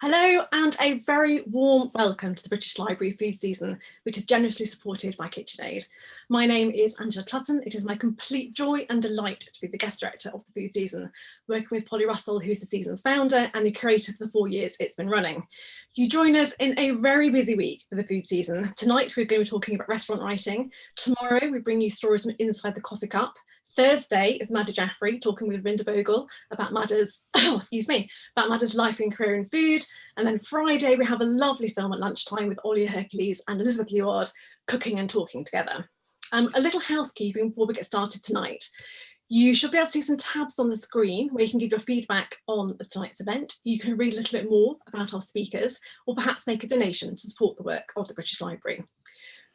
Hello and a very warm welcome to the British Library food season, which is generously supported by KitchenAid. My name is Angela Clutton. It is my complete joy and delight to be the guest director of the food season, working with Polly Russell, who's the season's founder and the curator for the four years it's been running. You join us in a very busy week for the food season. Tonight, we're going to be talking about restaurant writing. Tomorrow, we bring you stories from inside the coffee cup. Thursday is Madhur Jaffrey talking with Ravinder Bhogal about Madhur's, oh, excuse me, about Madhur's life and career in food. And then Friday, we have a lovely film at lunchtime with Olia Hercules and Elisabeth Luard cooking and talking together. Um, a little housekeeping before we get started tonight. You should be able to see some tabs on the screen where you can give your feedback on tonight's event. You can read a little bit more about our speakers or perhaps make a donation to support the work of the British Library.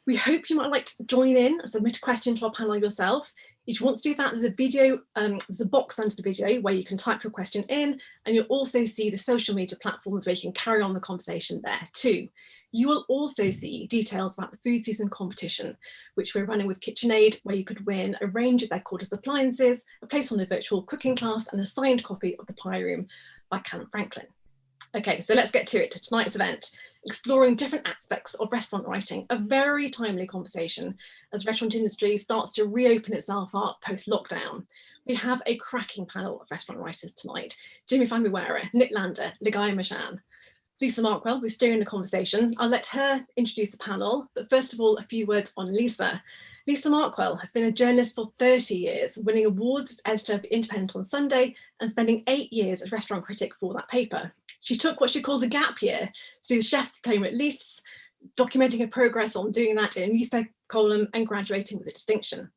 We hope you might like to join in and submit a question to our panel yourself. If you want to do that, there's a video, um, there's a box under the video where you can type your question in and you'll also see the social media platforms where you can carry on the conversation there too. You will also see details about the food season competition, which we're running with KitchenAid, where you could win a range of their cordless appliances, a place on a virtual cooking class and a signed copy of The Pie Room by Calum Franklin. Okay, so let's get to it, to tonight's event, exploring different aspects of restaurant writing, a very timely conversation as restaurant industry starts to reopen itself up post-lockdown. We have a cracking panel of restaurant writers tonight. Jimi Famurewa, Nick Lander, Ligaya Mishan. Lisa Markwell we're steering the conversation. I'll let her introduce the panel, but first of all, a few words on Lisa. Lisa Markwell has been a journalist for 30 years, winning awards as editor of The Independent on Sunday and spending eight years as restaurant critic for that paper. She took what she calls a gap year to the chef's diploma at Leiths, documenting her progress on doing that in a newspaper column and graduating with a distinction.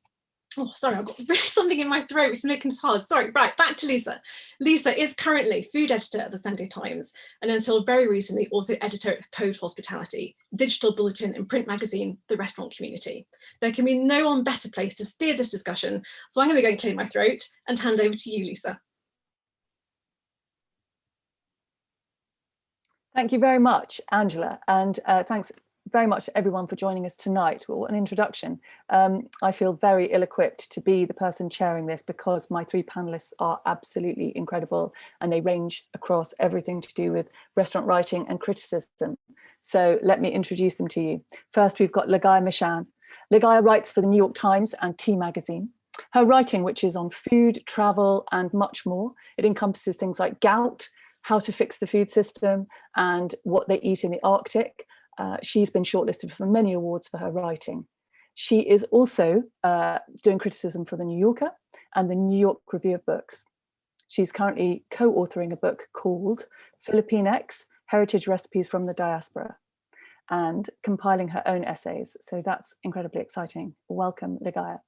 Oh, sorry, I've got something in my throat, which is making this hard. Sorry, right, back to Lisa. Lisa is currently food editor at the Sunday Times, and until very recently, also editor at Code Hospitality, digital bulletin and print magazine, The Restaurant Community. There can be no one better place to steer this discussion, so I'm going to go and clear my throat and hand over to you, Lisa. Thank you very much, Angela, and uh, thanks very much everyone for joining us tonight. Well, an introduction. Um, I feel very ill-equipped to be the person chairing this because my three panelists are absolutely incredible and they range across everything to do with restaurant writing and criticism. So let me introduce them to you. First, we've got Ligaya Mishan. Ligaya writes for the New York Times and T Magazine. Her writing, which is on food, travel, and much more, it encompasses things like gout, how to fix the food system, and what they eat in the Arctic, uh, she's been shortlisted for many awards for her writing. She is also uh, doing criticism for The New Yorker and the New York Review of Books. She's currently co-authoring a book called Filipinx, Heritage Recipes from the Diaspora, and compiling her own essays. So that's incredibly exciting. Welcome, Ligaya.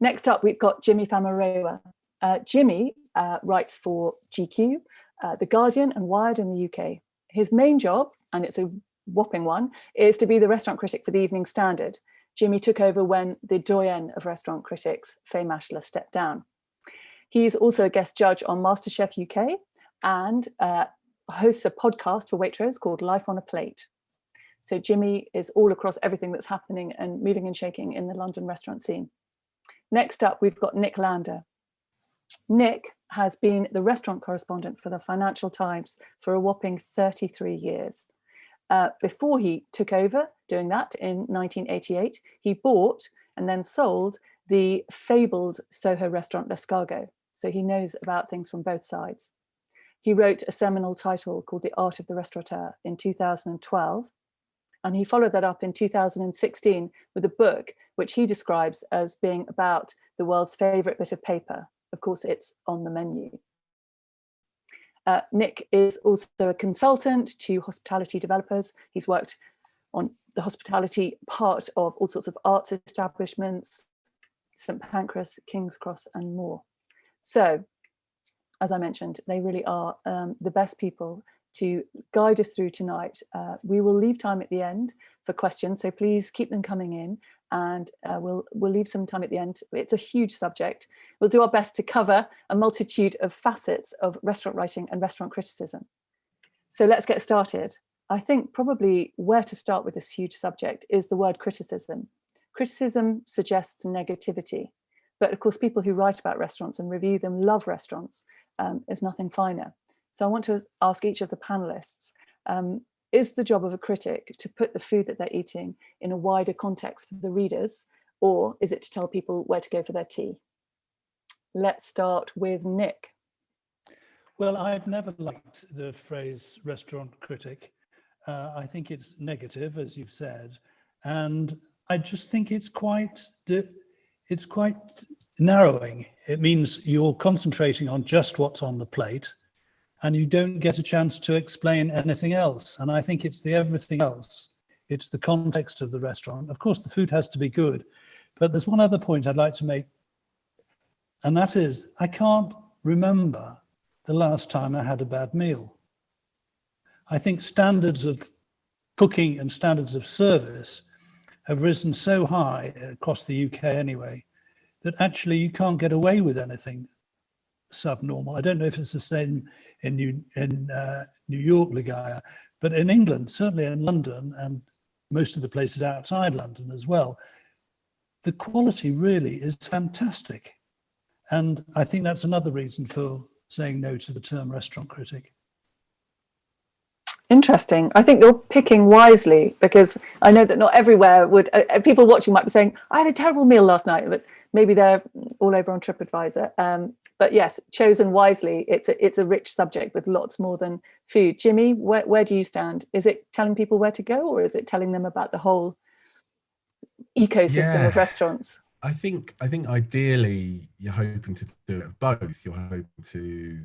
Next up, we've got Jimi Famurewa. Uh, Jimi uh, writes for GQ, uh, The Guardian and Wired in the UK. His main job, and it's a whopping one, is to be the restaurant critic for the Evening Standard. Jimi took over when the doyen of restaurant critics, Fay Maschler, stepped down. He's also a guest judge on MasterChef UK and uh, hosts a podcast for Waitrose called Life on a Plate. So Jimi is all across everything that's happening and moving and shaking in the London restaurant scene. Next up, we've got Nick Lander. Nick has been the restaurant correspondent for the Financial Times for a whopping 33 years. Uh, before he took over doing that in 1988, he bought and then sold the fabled Soho restaurant L'Escargot. So he knows about things from both sides. He wrote a seminal title called The Art of the Restaurateur in 2012. And he followed that up in 2016 with a book which he describes as being about the world's favorite bit of paper. Of course, it's on the menu. Uh, Nick is also a consultant to hospitality developers. He's worked on the hospitality part of all sorts of arts establishments, St Pancras, King's Cross and more. So, as I mentioned, they really are um, the best people to guide us through tonight. Uh, we will leave time at the end for questions, so please keep them coming in and uh, we'll, we'll leave some time at the end. It's a huge subject. We'll do our best to cover a multitude of facets of restaurant writing and restaurant criticism. So let's get started. I think probably where to start with this huge subject is the word criticism. Criticism suggests negativity, but of course people who write about restaurants and review them love restaurants. Um, is nothing finer. So I want to ask each of the panelists, Um, is the job of a critic to put the food that they're eating in a wider context for the readers, or is it to tell people where to go for their tea? Let's start with Nick. Well, I've never liked the phrase restaurant critic. Uh, I think it's negative, as you've said, and I just think it's quite it's quite narrowing. It means you're concentrating on just what's on the plate and you don't get a chance to explain anything else. And I think it's the everything else. It's the context of the restaurant. Of course, the food has to be good, but there's one other point I'd like to make. And that is, I can't remember the last time I had a bad meal. I think standards of cooking and standards of service have risen so high across the UK anyway, that actually you can't get away with anything subnormal. I don't know if it's the same in New, in, uh, New York, Ligaya, but in England, certainly in London and most of the places outside London as well, the quality really is fantastic. And I think that's another reason for saying no to the term restaurant critic. Interesting. I think you're picking wisely because I know that not everywhere would, uh, uh, people watching might be saying, I had a terrible meal last night, but maybe they're all over on TripAdvisor. Um, but yes, chosen wisely, it's a, it's a rich subject with lots more than food. Jimi, where, where do you stand? Is it telling people where to go or is it telling them about the whole ecosystem yeah. of restaurants? I think I think ideally you're hoping to do it both. You're hoping to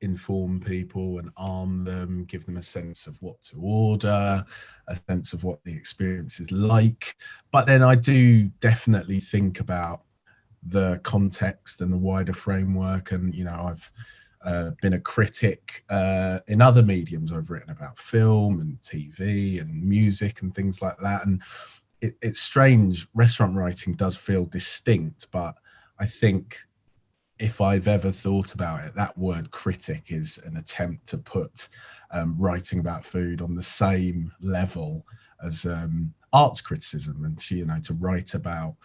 inform people and arm them, give them a sense of what to order, a sense of what the experience is like. But then I do definitely think about the context and the wider framework. And, you know, I've uh, been a critic uh, in other mediums. I've written about film and TV and music and things like that. And it, it's strange, restaurant writing does feel distinct, but I think if I've ever thought about it, that word critic is an attempt to put um, writing about food on the same level as um, arts criticism and you know to write about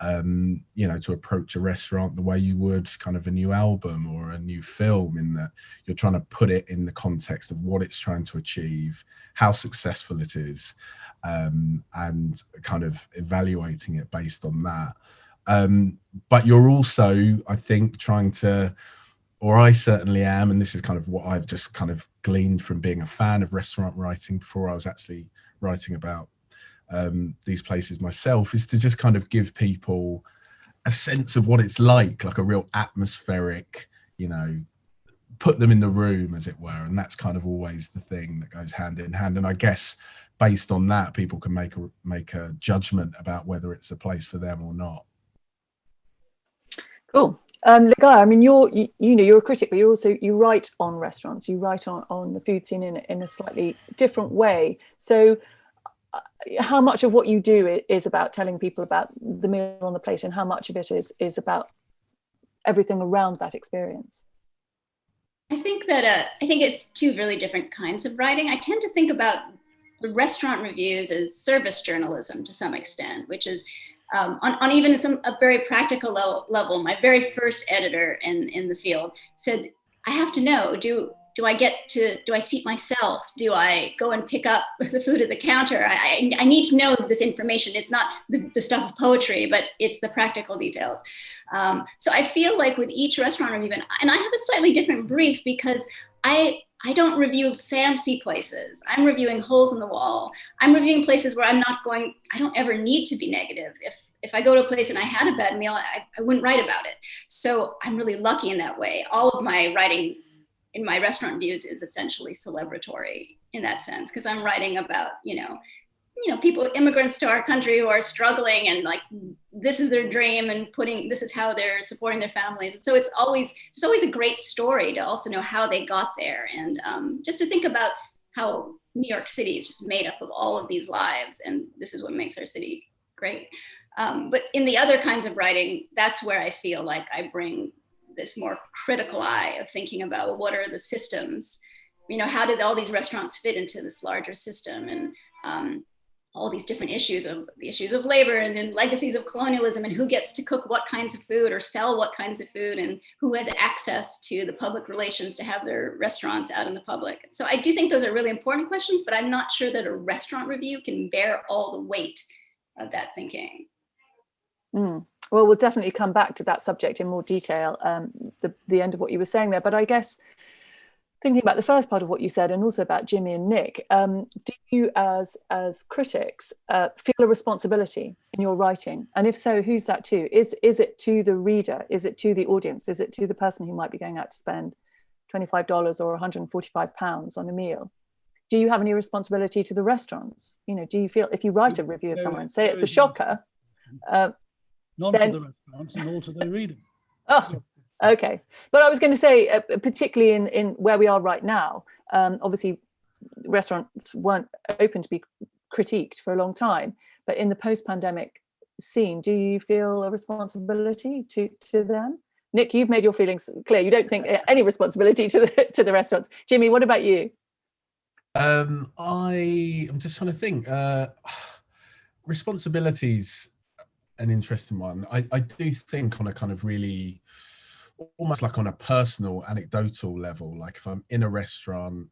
um, you know to approach a restaurant the way you would kind of a new album or a new film in that you're trying to put it in the context of what it's trying to achieve how successful it is um, and kind of evaluating it based on that. Um, but you're also, I think, trying to, or I certainly am, and this is kind of what I've just kind of gleaned from being a fan of restaurant writing before I was actually writing about um, these places myself, is to just kind of give people a sense of what it's like, like a real atmospheric, you know, put them in the room, as it were. And that's kind of always the thing that goes hand in hand. And I guess based on that, people can make a make a judgment about whether it's a place for them or not. Cool. Um, Ligaya, I mean, you're, you, you, know, you're a critic, but you're also, you write on restaurants, you write on, on the food scene in, in a slightly different way. So how much of what you do is about telling people about the meal on the plate and how much of it is, is about everything around that experience? I think that, uh, I think it's two really different kinds of writing. I tend to think about the restaurant reviews as service journalism to some extent, which is um, on, on even some a very practical level, level, my very first editor in, in the field said, I have to know, do, do I get to, do I seat myself? Do I go and pick up the food at the counter? I, I, I need to know this information. It's not the, the, stuff of poetry, but it's the practical details. Um, so I feel like with each restaurant review, and, and I have a slightly different brief because I, I don't review fancy places. I'm reviewing holes in the wall. I'm reviewing places where I'm not going, I don't ever need to be negative. If, if I go to a place and I had a bad meal, I, I wouldn't write about it. So I'm really lucky in that way. All of my writing in my restaurant views is essentially celebratory in that sense, because I'm writing about, you know, you know, people, immigrants to our country who are struggling and like, this is their dream and putting, this is how they're supporting their families. And so it's always, there's always a great story to also know how they got there. And um, just to think about how New York City is just made up of all of these lives. And this is what makes our city great. Um, but in the other kinds of writing, that's where I feel like I bring this more critical eye of thinking about what are the systems, you know, how did all these restaurants fit into this larger system? And um, all these different issues of the issues of labor and then legacies of colonialism and who gets to cook what kinds of food or sell what kinds of food and who has access to the public relations to have their restaurants out in the public. So I do think those are really important questions, but I'm not sure that a restaurant review can bear all the weight of that thinking. Mm. Well, we'll definitely come back to that subject in more detail, um, the, the end of what you were saying there. But I guess thinking about the first part of what you said and also about Jimi and Nick, um, do you as, as critics uh, feel a responsibility in your writing? And if so, who's that to? Is, is it to the reader? Is it to the audience? Is it to the person who might be going out to spend $25 or 145 pounds on a meal? Do you have any responsibility to the restaurants? You know, do you feel if you write a review of someone, say it's a shocker, uh, None then, to the restaurants and all to the reader. Oh, okay. But I was going to say, uh, particularly in, in where we are right now, um, obviously restaurants weren't open to be critiqued for a long time, but in the post-pandemic scene, do you feel a responsibility to, to them? Nick, you've made your feelings clear. You don't think any responsibility to the, to the restaurants. Jimi, what about you? Um, I, I'm just trying to think. Uh, responsibilities an interesting one. I, I do think on a kind of really, almost like on a personal, anecdotal level, like if I'm in a restaurant,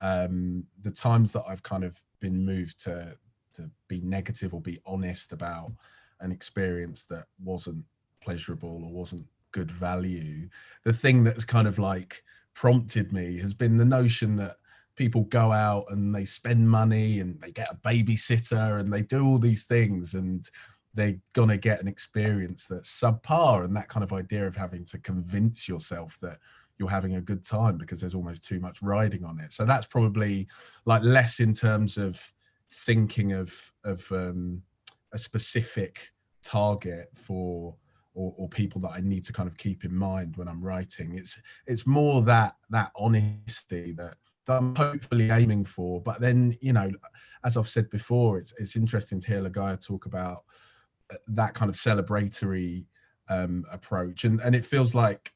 um, the times that I've kind of been moved to to be negative or be honest about an experience that wasn't pleasurable or wasn't good value, the thing that's kind of like prompted me has been the notion that people go out and they spend money and they get a babysitter and they do all these things and they're gonna get an experience that's subpar and that kind of idea of having to convince yourself that you're having a good time because there's almost too much riding on it so that's probably like less in terms of thinking of of um, a specific target for or, or, people that I need to kind of keep in mind when I'm writing. It's it's more that that honesty that, that I'm hopefully aiming for. But then, you know, as I've said before, it's it's interesting to hear Ligaya talk about that kind of celebratory um, approach. And, and it feels like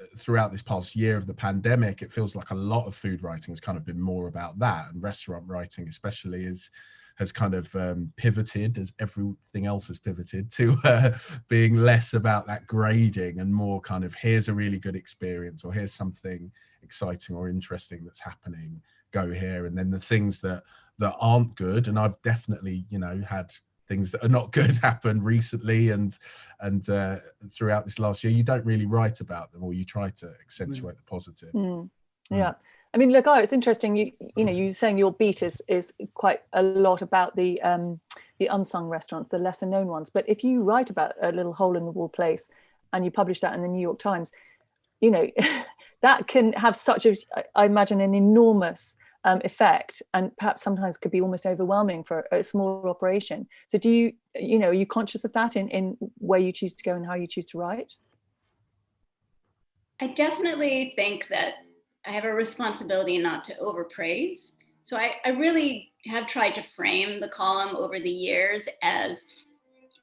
uh, throughout this past year of the pandemic, it feels like a lot of food writing has kind of been more about that. And restaurant writing especially is has kind of um, pivoted as everything else has pivoted to uh, being less about that grading and more kind of here's a really good experience or here's something exciting or interesting that's happening. Go here. And then the things that that aren't good. And I've definitely you know had things that are not good happen recently and and uh, throughout this last year you don't really write about them or you try to accentuate mm. the positive mm. yeah I mean, look, oh, it's interesting. You, you know, you saying your beat is is quite a lot about the um, the unsung restaurants, the lesser known ones. But if you write about a little hole in the wall place, and you publish that in the New York Times, you know, that can have such a, I imagine, an enormous um, effect and perhaps sometimes could be almost overwhelming for a small operation. So do you, you know, are you conscious of that in, in where you choose to go and how you choose to write? I definitely think that I have a responsibility not to overpraise. So I, I really have tried to frame the column over the years as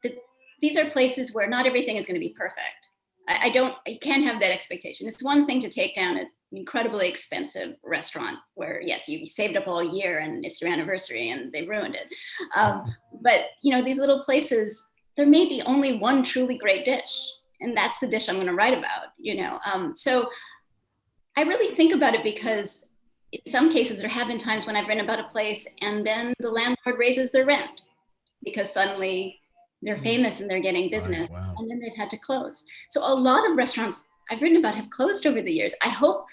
the, these are places where not everything is going to be perfect. I, I don't, you can't have that expectation. It's one thing to take down a incredibly expensive restaurant where yes you saved up all year and it's your anniversary and they ruined it um, but you know these little places there may be only one truly great dish and that's the dish i'm going to write about you know um, so i really think about it because in some cases there have been times when i've written about a place and then the landlord raises their rent because suddenly they're mm. famous and they're getting business wow. and then they've had to close so a lot of restaurants I've written about have closed over the years. I hope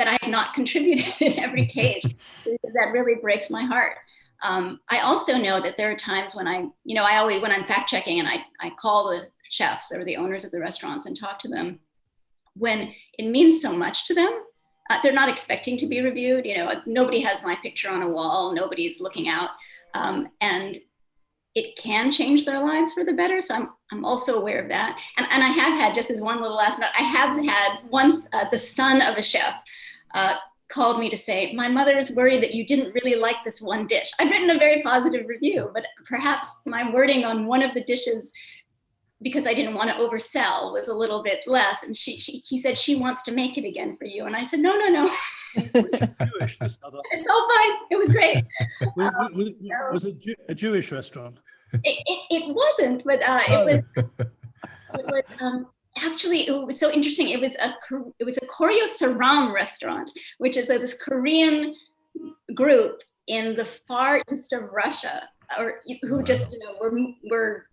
that I have not contributed in every case. that really breaks my heart. Um, I also know that there are times when I, you know, I always, when I'm fact checking and I, I call the chefs or the owners of the restaurants and talk to them, when it means so much to them, uh, they're not expecting to be reviewed. You know, nobody has my picture on a wall, nobody's looking out. Um, and it can change their lives for the better. So I'm, I'm also aware of that. And, and I have had, just as one little last note, I have had once uh, the son of a chef uh, called me to say, my mother is worried that you didn't really like this one dish. I've written a very positive review, but perhaps my wording on one of the dishes because I didn't want to oversell was a little bit less. And she, she he said she wants to make it again for you. And I said, no, no, no. Jewish. It's all fine. It was great. Was, was, was it Jew- a Jewish restaurant? It, it, it wasn't, but uh, it was it was um, actually it was so interesting. It was a it was a Koryo Saram restaurant, which is a, this Korean group in the far east of Russia, or who just you know were were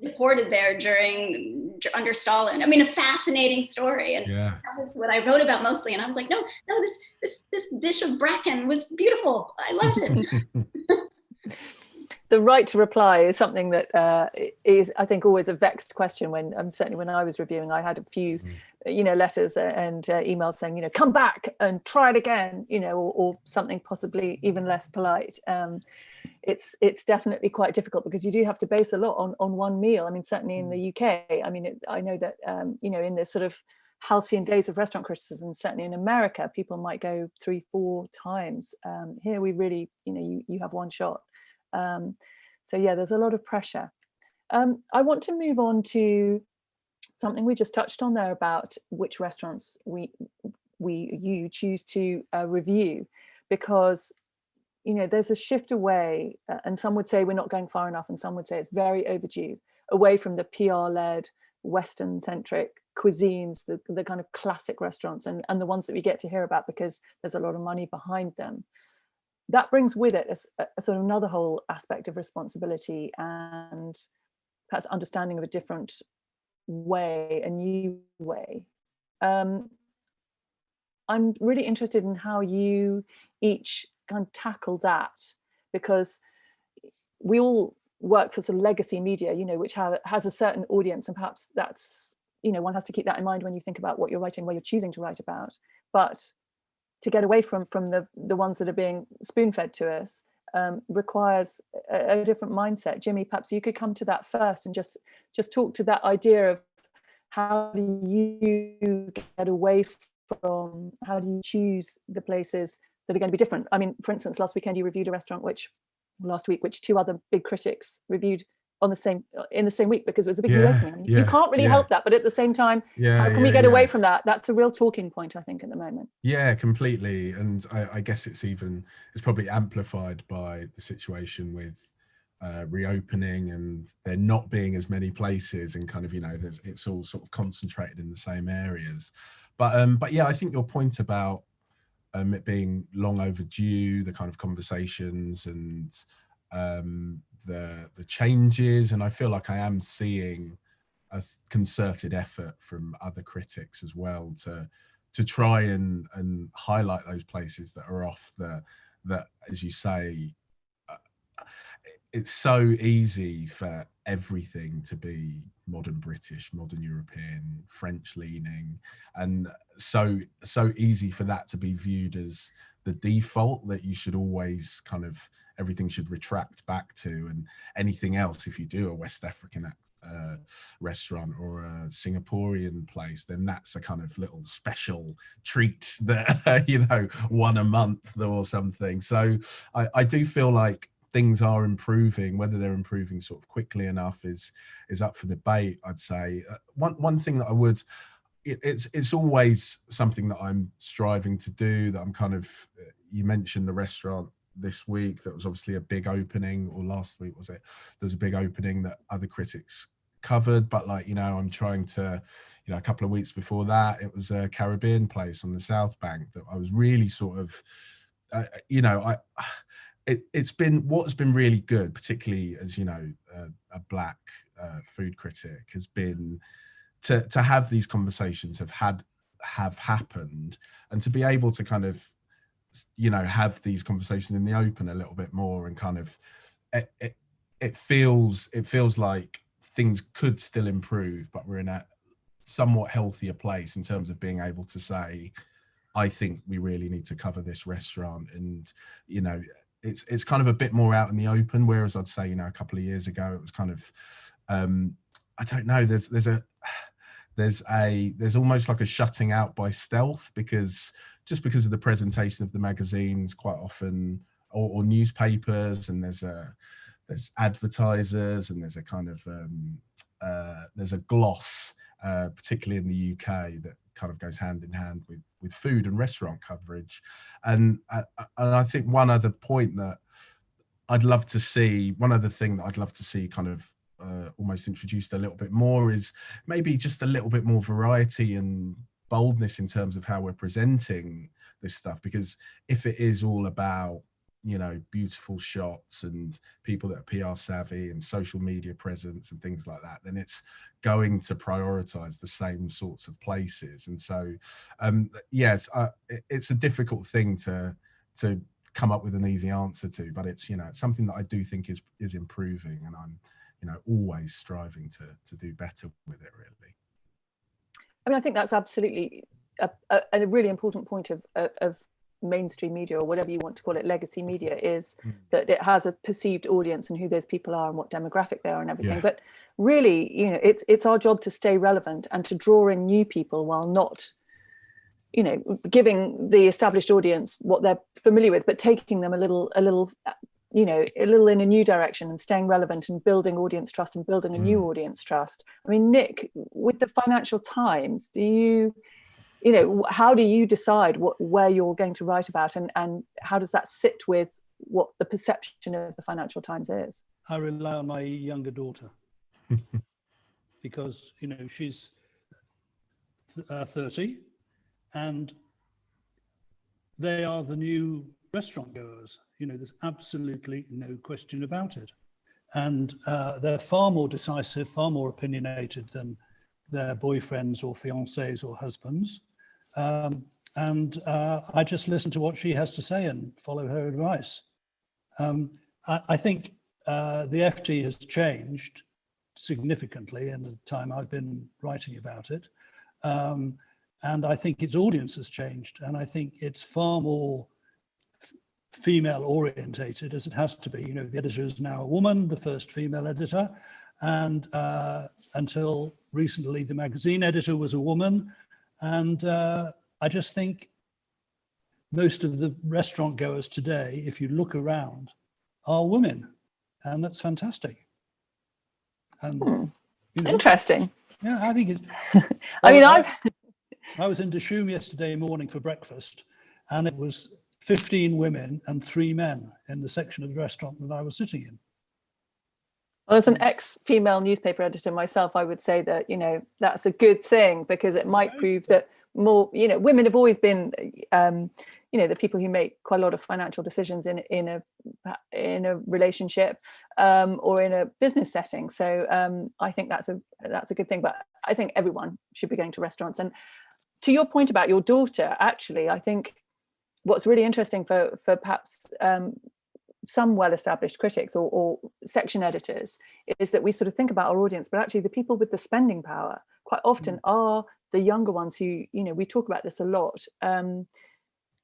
deported there during under Stalin. I mean, a fascinating story, and Yeah. that was what I wrote about mostly. And I was like, no, no, this this this dish of bracken was beautiful. I loved it. the right to reply is something that uh, is, I think, always a vexed question. When um, certainly when I was reviewing, I had a few, you know, letters and uh, emails saying, you know, come back and try it again, you know, or, or something possibly even less polite. Um, it's it's definitely quite difficult because you do have to base a lot on on one meal. I mean, certainly in the UK, I mean, it, I know that um, you know in the sort of halcyon days of restaurant criticism, certainly in America, people might go three, four times. Um, here, we really, you know, you you have one shot. Um, so yeah, there's a lot of pressure. Um, I want to move on to something we just touched on there about which restaurants we we you choose to uh, review because you know there's a shift away uh, and some would say we're not going far enough and some would say it's very overdue away from the PR led western centric cuisines the, the kind of classic restaurants and, and the ones that we get to hear about because there's a lot of money behind them that brings with it a sort of another whole aspect of responsibility and perhaps understanding of a different way, a new way. Um, I'm really interested in how you each kind of tackle that because we all work for sort of legacy media, you know, which have, has a certain audience and perhaps that's, you know, one has to keep that in mind when you think about what you're writing, what you're choosing to write about. But to get away from from the the ones that are being spoon fed to us um, requires a, a different mindset. Jimi, perhaps you could come to that first and just just talk to that idea of how do you get away from how do you choose the places that are going to be different? I mean, for instance, last weekend you reviewed a restaurant which last week which two other big critics reviewed on the same in the same week because it was a big Yeah, reopening. I mean, you can't really yeah. help that, but at the same time, Yeah. how can we get yeah. away from that? That's a real talking point, I think, at the moment. Yeah, completely. And I, I guess it's even it's probably amplified by the situation with uh, reopening and there not being as many places and kind of you know there's it's all sort of concentrated in the same areas. But um, but yeah, I think your point about um, it being long overdue, the kind of conversations and um, the the changes, and I feel like I am seeing a concerted effort from other critics as well to to try and and highlight those places that are off the that as you say uh, it's so easy for everything to be modern british modern european french leaning and so so easy for that to be viewed as the default that you should always kind of everything should retract back to and anything else if you do a west african uh, restaurant or a Singaporean place, then that's a kind of little special treat that you know one a month or something. So I, I do feel like things are improving. Whether they're improving sort of quickly enough is is up for debate. I'd say uh, one one thing that I would. It, it's it's always something that I'm striving to do. That I'm kind of. uh, You mentioned the restaurant this week. That was obviously a big opening, or last week was it? There was a big opening that other critics covered but like you know i'm trying to you know a couple of weeks before that it was a caribbean place on the south bank that i was really sort of uh, you know i it, it's been what's been really good particularly as you know uh, a black uh, food critic has been to to have these conversations have had have happened and to be able to kind of you know have these conversations in the open a little bit more and kind of it, it, it feels it feels like things could still improve but we're in a somewhat healthier place in terms of being able to say i think we really need to cover this restaurant. And you know it's it's kind of a bit more out in the open whereas i'd say you know a couple of years ago it was kind of um i don't know there's there's a there's a there's almost like a shutting out by stealth because just because of the presentation of the magazines quite often or, or newspapers and there's a there's advertisers and there's a kind of um, uh, there's a gloss, uh, particularly in the UK, that kind of goes hand in hand with with food and restaurant coverage, and uh, and I think one other point that I'd love to see, one other thing that I'd love to see kind of uh, almost introduced a little bit more is maybe just a little bit more variety and boldness in terms of how we're presenting this stuff because if it is all about you know beautiful shots and people that are PR savvy and social media presence and things like that then it's going to prioritize the same sorts of places. And so um yes it's a difficult thing to to come up with an easy answer to but it's you know it's something that I do think is is improving and I'm you know always striving to to do better with it really I mean I think that's absolutely a, a, a really important point of, of mainstream media or whatever you want to call it legacy media is mm. that it has a perceived audience and who those people are and what demographic they are and everything yeah. but really you know it's it's our job to stay relevant and to draw in new people while not you know giving the established audience what they're familiar with but taking them a little a little you know a little in a new direction and staying relevant and building audience trust and building a new mm. audience trust. I mean nick with the financial times do you you know how do you decide what where you're going to write about and and how does that sit with what the perception of the financial times is? I rely on my younger daughter. Because you know she's uh, 30 and they are the new restaurant goers you know there's absolutely no question about it and uh, they're far more decisive far more opinionated than their boyfriends or fiancés or husbands um, and uh, I just listen to what she has to say and follow her advice. Um, I, I, think uh, the FT has changed significantly in the time I've been writing about it. Um, and I think its audience has changed. And I think it's far more female orientated as it has to be. You know, the editor is now a woman, the first female editor. And uh, until recently, the magazine editor was a woman. And uh, I just think most of the restaurant goers today, if you look around, are women. And that's fantastic. And, hmm. you know, Interesting. Yeah, I think it's. I mean, I, I was in Dishoom yesterday morning for breakfast, and it was 15 women and three men in the section of the restaurant that I was sitting in. Well, as an ex-female newspaper editor myself, I would say that, you know, that's a good thing because it might prove that more, you know, women have always been, um, you know, the people who make quite a lot of financial decisions in in a in a relationship um, or in a business setting. So um, I think that's a that's a good thing. But I think everyone should be going to restaurants. And to your point about your daughter, actually, I think what's really interesting for for perhaps um, some well-established critics or, or, section editors is that we sort of think about our audience, but actually the people with the spending power quite often mm. are the younger ones who, you know, we talk about this a lot um,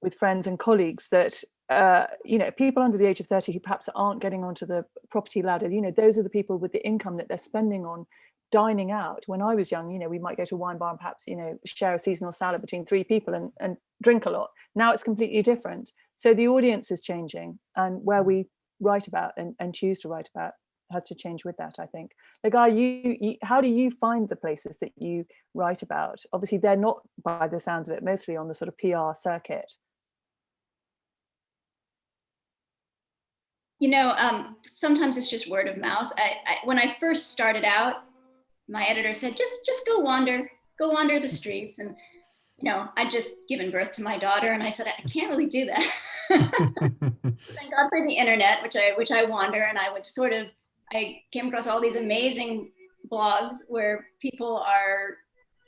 with friends and colleagues that, uh, you know, people under the age of 30 who perhaps aren't getting onto the property ladder, you know, those are the people with the income that they're spending on dining out. When I was young, you know, we might go to a wine bar and perhaps, you know, share a seasonal salad between three people and, and drink a lot. Now it's completely different. So the audience is changing and where mm. we write about and, and choose to write about has to change with that, I think. Like, are you, you, how do you find the places that you write about? Obviously, they're not, by the sounds of it, mostly on the sort of PR circuit. You know, um, sometimes it's just word of mouth. I, I, when I first started out, my editor said, just, just go wander, go wander the streets. And you know, I'd just given birth to my daughter and I said, I can't really do that. Thank God for the internet, which I, which I wander and I would sort of, I came across all these amazing blogs where people are,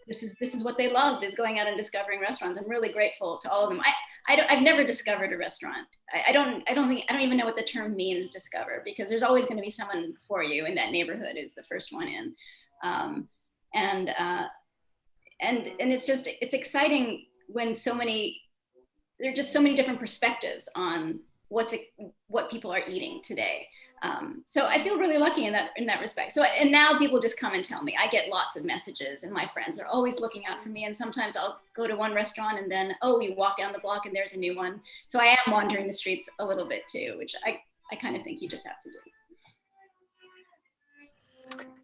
this is, this is what they love is going out and discovering restaurants. I'm really grateful to all of them. I, I don't, I've never discovered a restaurant. I, I don't, I don't think, I don't even know what the term means discover because there's always going to be someone for you in that neighborhood is the first one in. Um, and, uh, and and it's just it's exciting when so many there are just so many different perspectives on what's what people are eating today. Um, so I feel really lucky in that in that respect. So and now people just come and tell me. I get lots of messages, and my friends are always looking out for me. And sometimes I'll go to one restaurant, and then oh, you walk down the block, and there's a new one. So I am wandering the streets a little bit too, which I I kind of think you just have to do.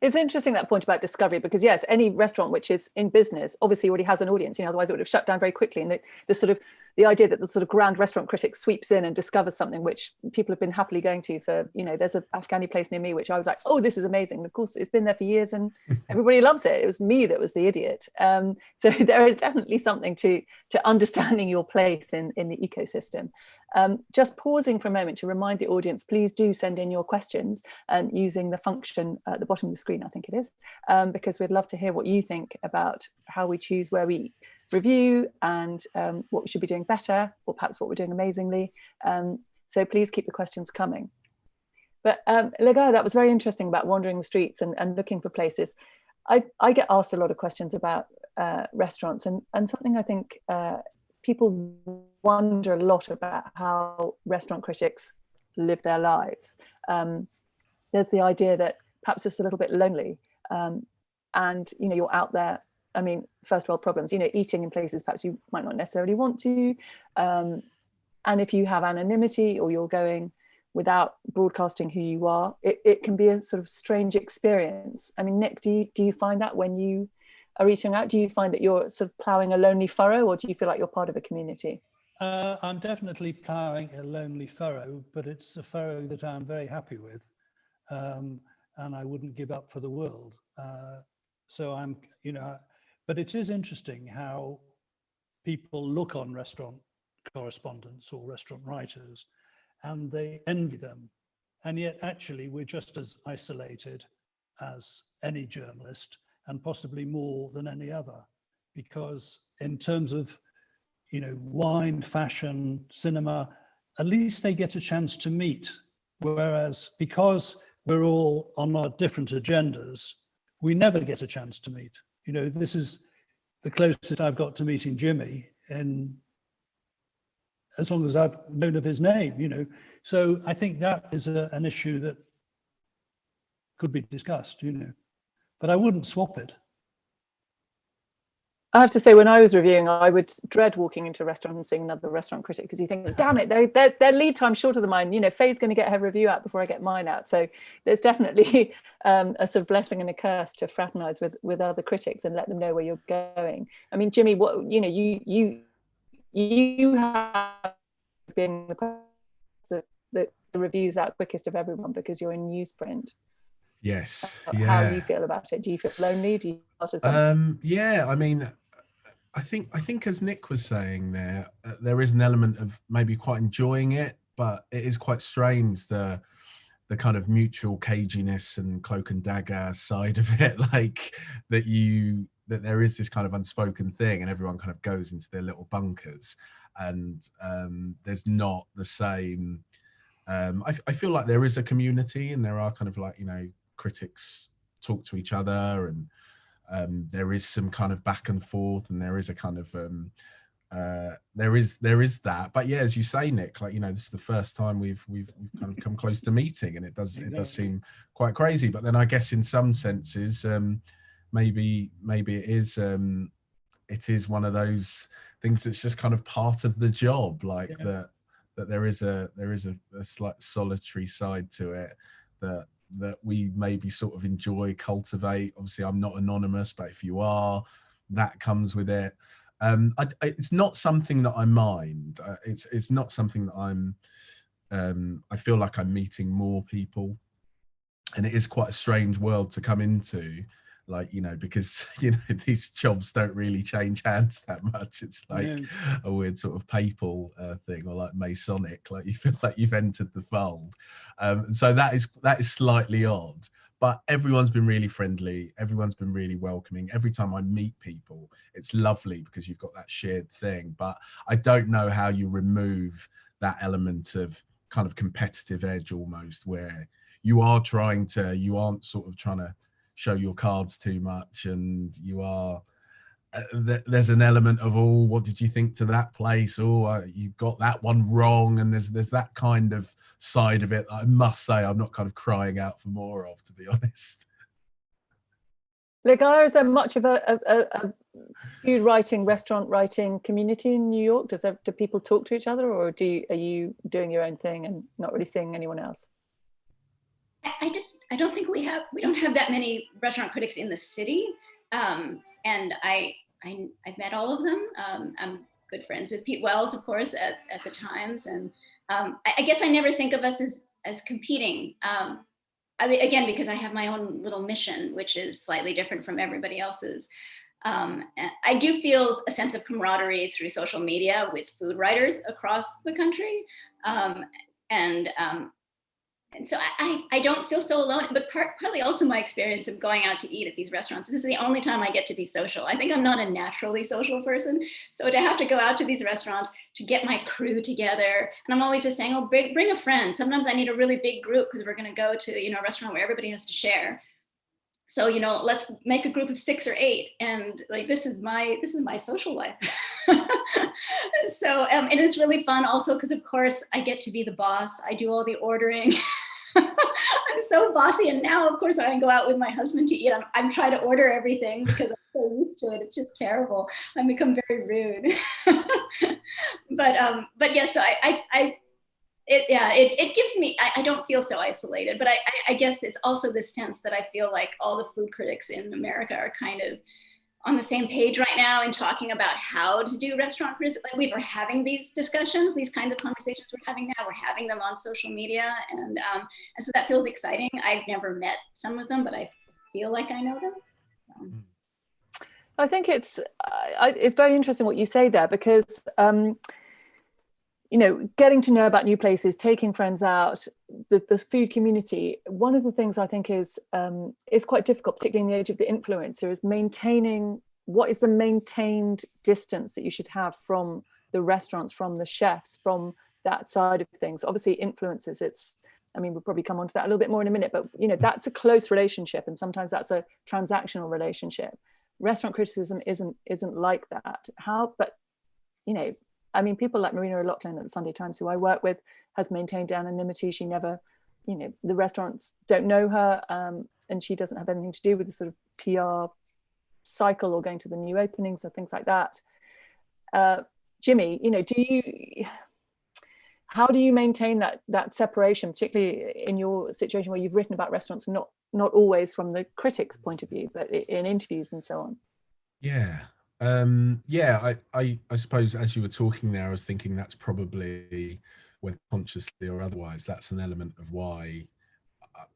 It's interesting that point about discovery because yes, any restaurant which is in business obviously already has an audience. You know, otherwise it would have shut down very quickly. And the, the sort of the idea that the sort of grand restaurant critic sweeps in and discovers something which people have been happily going to for, you know, there's a Afghani place near me which I was like, oh, this is amazing. And of course, it's been there for years and everybody loves it. It was me that was the idiot. Um, so there is definitely something to to understanding your place in in the ecosystem. Um, just pausing for a moment to remind the audience, please do send in your questions and um, using the function at the bottom of the screen, I think it is, um, because we'd love to hear what you think about how we choose where we review and um, what we should be doing better, or perhaps what we're doing amazingly. Um, so please keep the questions coming. But um, Lega, that was very interesting about wandering the streets and, and looking for places. I, I, get asked a lot of questions about uh, restaurants and, and something I think uh, people wonder a lot about how restaurant critics live their lives. Um, there's the idea that perhaps it's a little bit lonely um, and you know you're out there I mean, first world problems, you know, eating in places perhaps you might not necessarily want to. Um, and if you have anonymity or you're going without broadcasting who you are, it, it can be a sort of strange experience. I mean, Nick, do you, do you find that when you are eating out, do you find that you're sort of ploughing a lonely furrow or do you feel like you're part of a community? Uh, I'm definitely ploughing a lonely furrow, but it's a furrow that I'm very happy with. Um, and I wouldn't give up for the world. Uh, so I'm, you know, but it is interesting how people look on restaurant correspondents or restaurant writers and they envy them. And yet actually we're just as isolated as any journalist and possibly more than any other because in terms of you know wine fashion cinema at least they get a chance to meet whereas because we're all on our different agendas we never get a chance to meet you know, this is the closest I've got to meeting Jimi and as long as I've known of his name, you know. So I think that is a, an issue that could be discussed, you know, but I wouldn't swap it. I have to say, when I was reviewing, I would dread walking into a restaurant and seeing another restaurant critic because you think, damn it, their, their lead time shorter than mine. You know, Fay's going to get her review out before I get mine out. So there's definitely um, a sort of blessing and a curse to fraternize with with other critics and let them know where you're going. I mean, Jimi, what you know, you you you have been the, the, the reviews out quickest of everyone because you're in newsprint. Yes. How, yeah. do you feel about it? Do you feel lonely? Do you um, yeah, I mean, I think I think as Nick was saying there, uh, there is an element of maybe quite enjoying it, but it is quite strange the the kind of mutual caginess and cloak and dagger side of it, like that you that there is this kind of unspoken thing, and everyone kind of goes into their little bunkers, and um, there's not the same. Um, I, I feel like there is a community, and there are kind of like you know critics talk to each other and um, there is some kind of back and forth and there is a kind of um, uh, there is there is that. But yeah as you say nick like you know this is the first time we've we've, we've kind of come close to meeting and it does it does seem quite crazy. But then i guess in some senses um, maybe maybe it is um, it is one of those things that's just kind of part of the job like yeah. that that there is a there is a, a slight solitary side to it that that we maybe sort of enjoy, cultivate. Obviously, I'm not anonymous, but if you are, that comes with it. Um, I, it's not something that I mind. Uh, it's it's not something that I'm. Um, I feel like I'm meeting more people, and it is quite a strange world to come into like you know because you know these jobs don't really change hands that much. It's like yeah. a weird sort of papal uh, thing or like masonic like you feel like you've entered the fold. Um, and so that is that is slightly odd but everyone's been really friendly everyone's been really welcoming. Every time i meet people it's lovely because you've got that shared thing but i don't know how you remove that element of kind of competitive edge almost where you are trying to you aren't sort of trying to show your cards too much and you are uh, th there's an element of oh what did you think to that place oh uh, you got that one wrong and there's there's that kind of side of it i must say i'm not kind of crying out for more of to be honest Lega, is there much of a, a, food writing, restaurant writing community in New York? Does do people talk to each other, or do you, are you doing your own thing and not really seeing anyone else? I, just I don't think we have we don't have that many restaurant critics in the city, um, and I, I I've met all of them. Um, I'm good friends with Pete Wells, of course, at, at the Times, and um, I, I, guess I never think of us as as competing. Um, I mean, again, because I have my own little mission, which is slightly different from everybody else's. Um, I do feel a sense of camaraderie through social media with food writers across the country. Um, and um, and so I, I don't feel so alone, but part, partly also my experience of going out to eat at these restaurants. This is the only time I get to be social. I think I'm not a naturally social person. So to have to go out to these restaurants, to get my crew together, and I'm always just saying, oh, bring, bring a friend. Sometimes I need a really big group because we're gonna go to you know, a restaurant where everybody has to share. So, you know, let's make a group of six or eight. And like, this is my, this is my social life. so um, it is really fun also because of course I get to be the boss. I do all the ordering. I'm so bossy. And now of course I go out with my husband to eat. I'm, I'm trying to order everything because I'm so used to it. It's just terrible. I become very rude. but um, but yeah, so I, I, I it, yeah, it, it gives me, I, I don't feel so isolated, but I, I, I guess it's also this sense that I feel like all the food critics in America are kind of on the same page right now and talking about how to do restaurant criticism. Like we were having these discussions, these kinds of conversations we're having now. We're having them on social media, and um, and so that feels exciting. I've never met some of them, but I feel like I know them. So. I think it's uh, it's very interesting what you say there because. Um, you know, getting to know about new places, taking friends out, the, the food community. One of the things I think is um, is quite difficult, particularly in the age of the influencer, is maintaining what is the maintained distance that you should have from the restaurants, from the chefs, from that side of things. Obviously, influencers, it's I mean, we'll probably come on to that a little bit more in a minute, but you know, that's a close relationship, and sometimes that's a transactional relationship. Restaurant criticism isn't isn't like that. How, but you know, I mean, people like Marina O'Loughlin at the Sunday Times, who I work with, has maintained anonymity. She never, you know, the restaurants don't know her, um, and she doesn't have anything to do with the sort of PR cycle or going to the new openings or things like that. Uh, Jimi, you know, do you, how do you maintain that that separation, particularly in your situation where you've written about restaurants, not not always from the critics' point of view, but in interviews and so on? Yeah, um, yeah, I, I, I suppose as you were talking there, I was thinking that's probably, whether consciously or otherwise, that's an element of why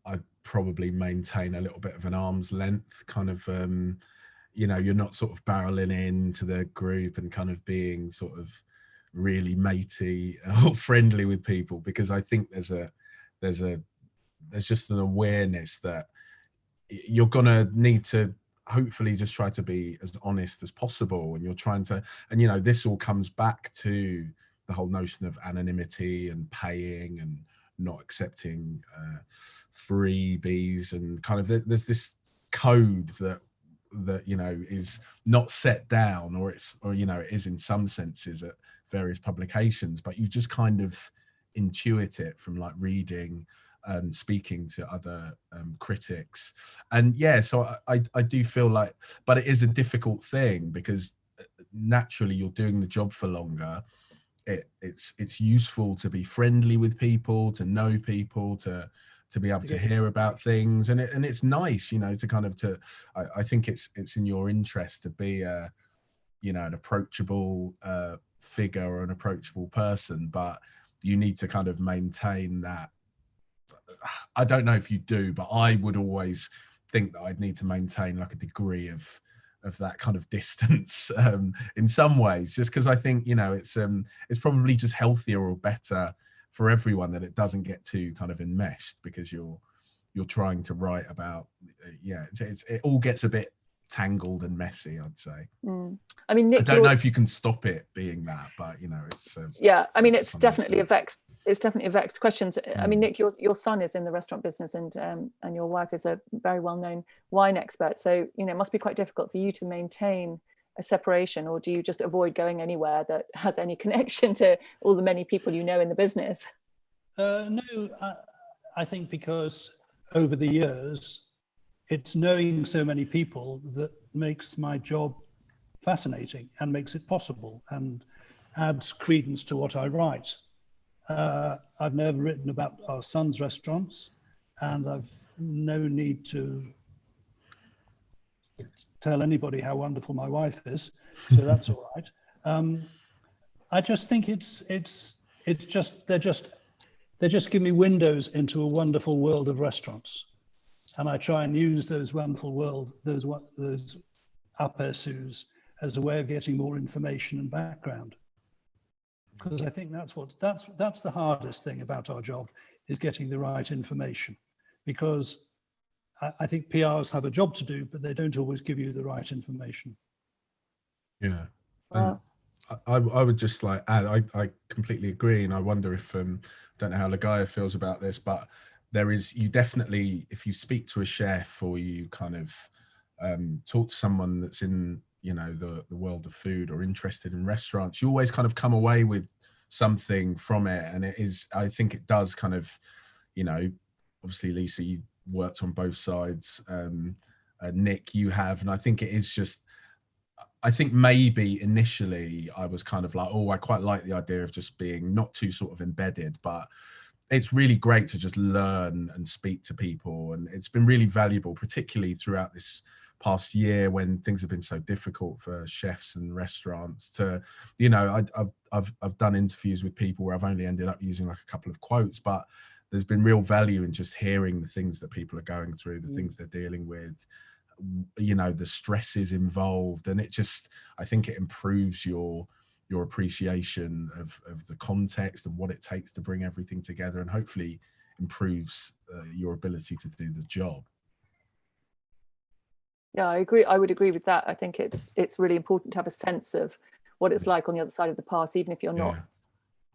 I, probably maintain a little bit of an arm's length kind of, um, you know, you're not sort of barreling into the group and kind of being sort of really matey or friendly with people because I think there's a, there's a, there's just an awareness that you're gonna need to hopefully just try to be as honest as possible and you're trying to and you know this all comes back to the whole notion of anonymity and paying and not accepting uh, freebies and kind of there's this code that that you know is not set down or it's or you know it is in some senses at various publications but you just kind of intuit it from like reading and speaking to other um, critics. And yeah, so I, I do feel like, but it is a difficult thing because uh, naturally you're doing the job for longer. It, it's it's useful to be friendly with people, to know people, to to be able to hear about things, and it, and it's nice, you know, to kind of to. I, I think it's it's in your interest to be a, you know, an approachable uh, figure or an approachable person, but you need to kind of maintain that I don't know if you do, but I would always think that I'd need to maintain like a degree of of that kind of distance um, in some ways, just because I think you know it's um it's probably just healthier or better for everyone that it doesn't get too kind of enmeshed because you're you're trying to write about yeah it's, it's, it all gets a bit tangled and messy i'd say mm. i mean Nick, i don't know if you can stop it being that but you know it's um, yeah i mean it's definitely a vex it's definitely a vexed questions. I mean, mm. Nick, your your son is in the restaurant business, and um, and your wife is a very well known wine expert. So you know, it must be quite difficult for you to maintain a separation, or do you just avoid going anywhere that has any connection to all the many people you know in the business? Uh, no, I, I think because over the years, it's knowing so many people that makes my job fascinating and makes it possible and adds credence to what I write. Uh, I've never written about our son's restaurants, and I've no need to tell anybody how wonderful my wife is, so that's all right. Um, I just think it's it's it's just they're just they just give me windows into a wonderful world of restaurants, and I try and use those wonderful world those those aperçus as a way of getting more information and background. Because I think that's what that's that's the hardest thing about our job is getting the right information, because I, I think PRs have a job to do, but they don't always give you the right information. Yeah. I, I, would just like add, I, I completely agree. And I wonder if, um, don't know how Ligaya feels about this, but there is, you definitely, if you speak to a chef or you kind of um, talk to someone that's in, you know, the, the world of food or interested in restaurants, you always kind of come away with something from it. And it is, I think it does kind of, you know, obviously Lisa, you worked on both sides. Um, uh, Nick, you have, and I think it is just, I think maybe initially I was kind of like, oh, I quite like the idea of just being not too sort of embedded, but it's really great to just learn and speak to people. And it's been really valuable, particularly throughout this past year when things have been so difficult for chefs and restaurants to, you know, I, have I've, I've done interviews with people where I've only ended up using like a couple of quotes, but there's been real value in just hearing the things that people are going through, the mm. things they're dealing with, you know the stresses involved and it just i think it improves your your appreciation of of the context and what it takes to bring everything together and hopefully improves uh, your ability to do the job yeah i agree i would agree with that i think it's it's really important to have a sense of what it's like on the other side of the pass even if you're not yeah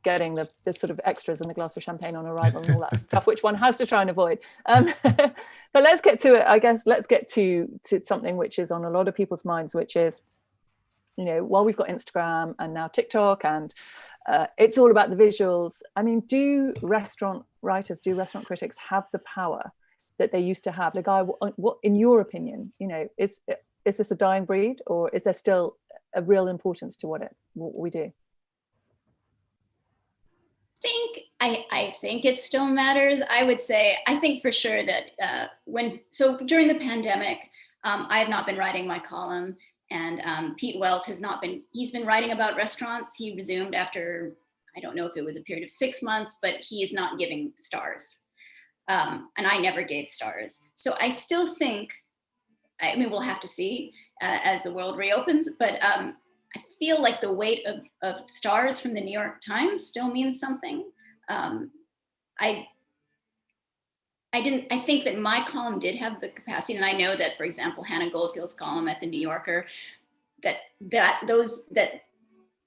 getting the, the sort of extras and the glass of champagne on arrival and all that stuff, which one has to try and avoid. Um, but let's get to it, I guess, let's get to, to something which is on a lot of people's minds, which is, you know, while we've got Instagram and now TikTok and uh, it's all about the visuals. I mean, do restaurant writers, do restaurant critics have the power that they used to have? Like, I, what, in your opinion, you know, is, is this a dying breed or is there still a real importance to what it, what we do? think I, I think it still matters. I would say I think for sure that uh, when so during the pandemic, um, I have not been writing my column, and um, Pete Wells has not been. He's been writing about restaurants. He resumed after I don't know if it was a period of six months, but he is not giving stars, um, and I never gave stars. So I still think. I mean, we'll have to see uh, as the world reopens, but um, I feel like the weight of, of stars from the New York Times still means something. Um, I I didn't, I think that my column did have the capacity, and I know that, for example, Hannah Goldfield's column at the New Yorker, that that those that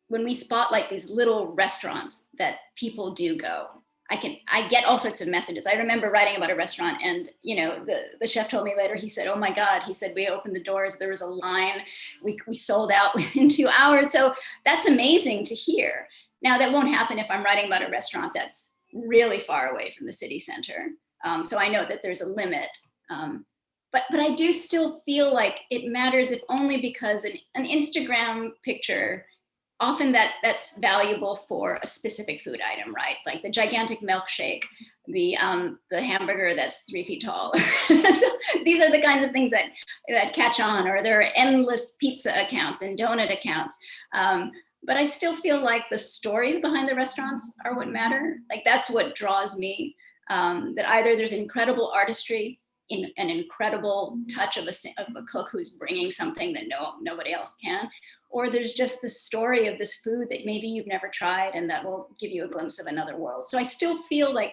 when we spotlight these little restaurants that people do go, I can, I get all sorts of messages. I remember writing about a restaurant and, you know, the, the chef told me later, he said, oh my God, he said, we opened the doors, there was a line, we, we sold out within two hours. So that's amazing to hear. Now that won't happen if I'm writing about a restaurant that's really far away from the city center. Um, so I know that there's a limit. Um, but, but I do still feel like it matters if only because an, an Instagram picture often that that's valuable for a specific food item, right? Like the gigantic milkshake, the um, the hamburger that's three feet tall. so these are the kinds of things that that catch on, or there are endless pizza accounts and donut accounts. Um, but I still feel like the stories behind the restaurants are what matter. Like that's what draws me. Um, that either there's incredible artistry in an incredible touch of a, of a cook who's bringing something that no nobody else can, or there's just the story of this food that maybe you've never tried and that will give you a glimpse of another world. So I still feel like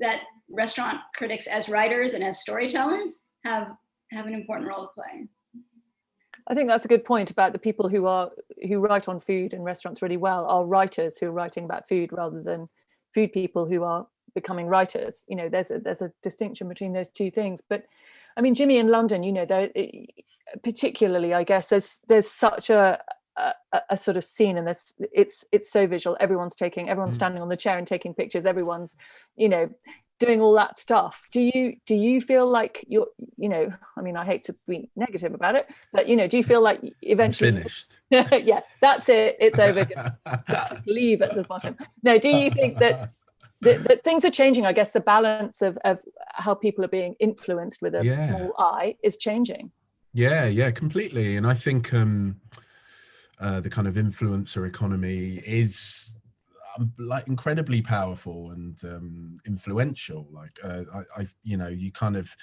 that restaurant critics as writers and as storytellers have have an important role to play. I think that's a good point about the people who are who write on food and restaurants really well are writers who are writing about food rather than food people who are becoming writers. You know, there's a, there's a distinction between those two things. But I mean, Jimi in London, you know, particularly, I guess there's there's such a a, a, sort of scene and this it's it's so visual everyone's taking everyone's mm. standing on the chair and taking pictures everyone's you know doing all that stuff do you do you feel like you're you know i mean i hate to be negative about it but you know do you feel like eventually I'm finished yeah that's it it's over leave at the bottom no do you think that the, the, things are changing. I guess the balance of, of how people are being influenced with a Yeah. small eye is changing. Yeah, yeah, completely. And I think um, uh, the kind of influencer economy is um, like incredibly powerful and um, influential. Like uh, I, I, you know, you kind of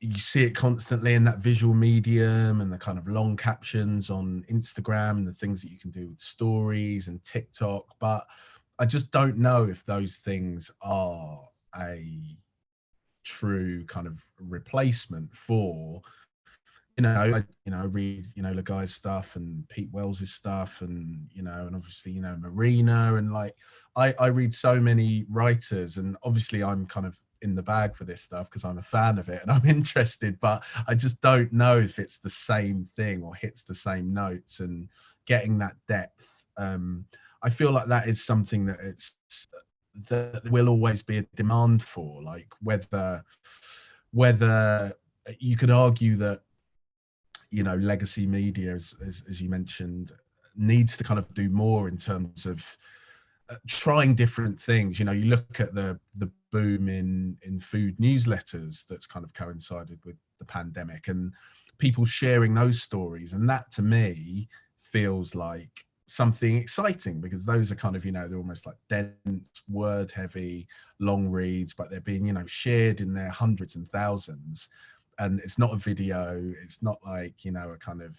you see it constantly in that visual medium and the kind of long captions on Instagram and the things that you can do with stories and TikTok. But I just don't know if those things are a true kind of replacement for you know I, you know read you know Ligaya's stuff and Pete Wells's stuff and you know and obviously you know Marina and like I I read so many writers and obviously I'm kind of in the bag for this stuff because I'm a fan of it and I'm interested but I just don't know if it's the same thing or hits the same notes and getting that depth um I feel like that is something that it's that will always be a demand for like whether whether you could argue that you know legacy media as, as, as you mentioned needs to kind of do more in terms of uh, trying different things. You know you look at the the boom in in food newsletters that's kind of coincided with the pandemic and people sharing those stories. And that to me feels like something exciting because those are kind of you know they're almost like dense word heavy long reads but they're being you know shared in their hundreds and thousands and it's not a video it's not like you know a kind of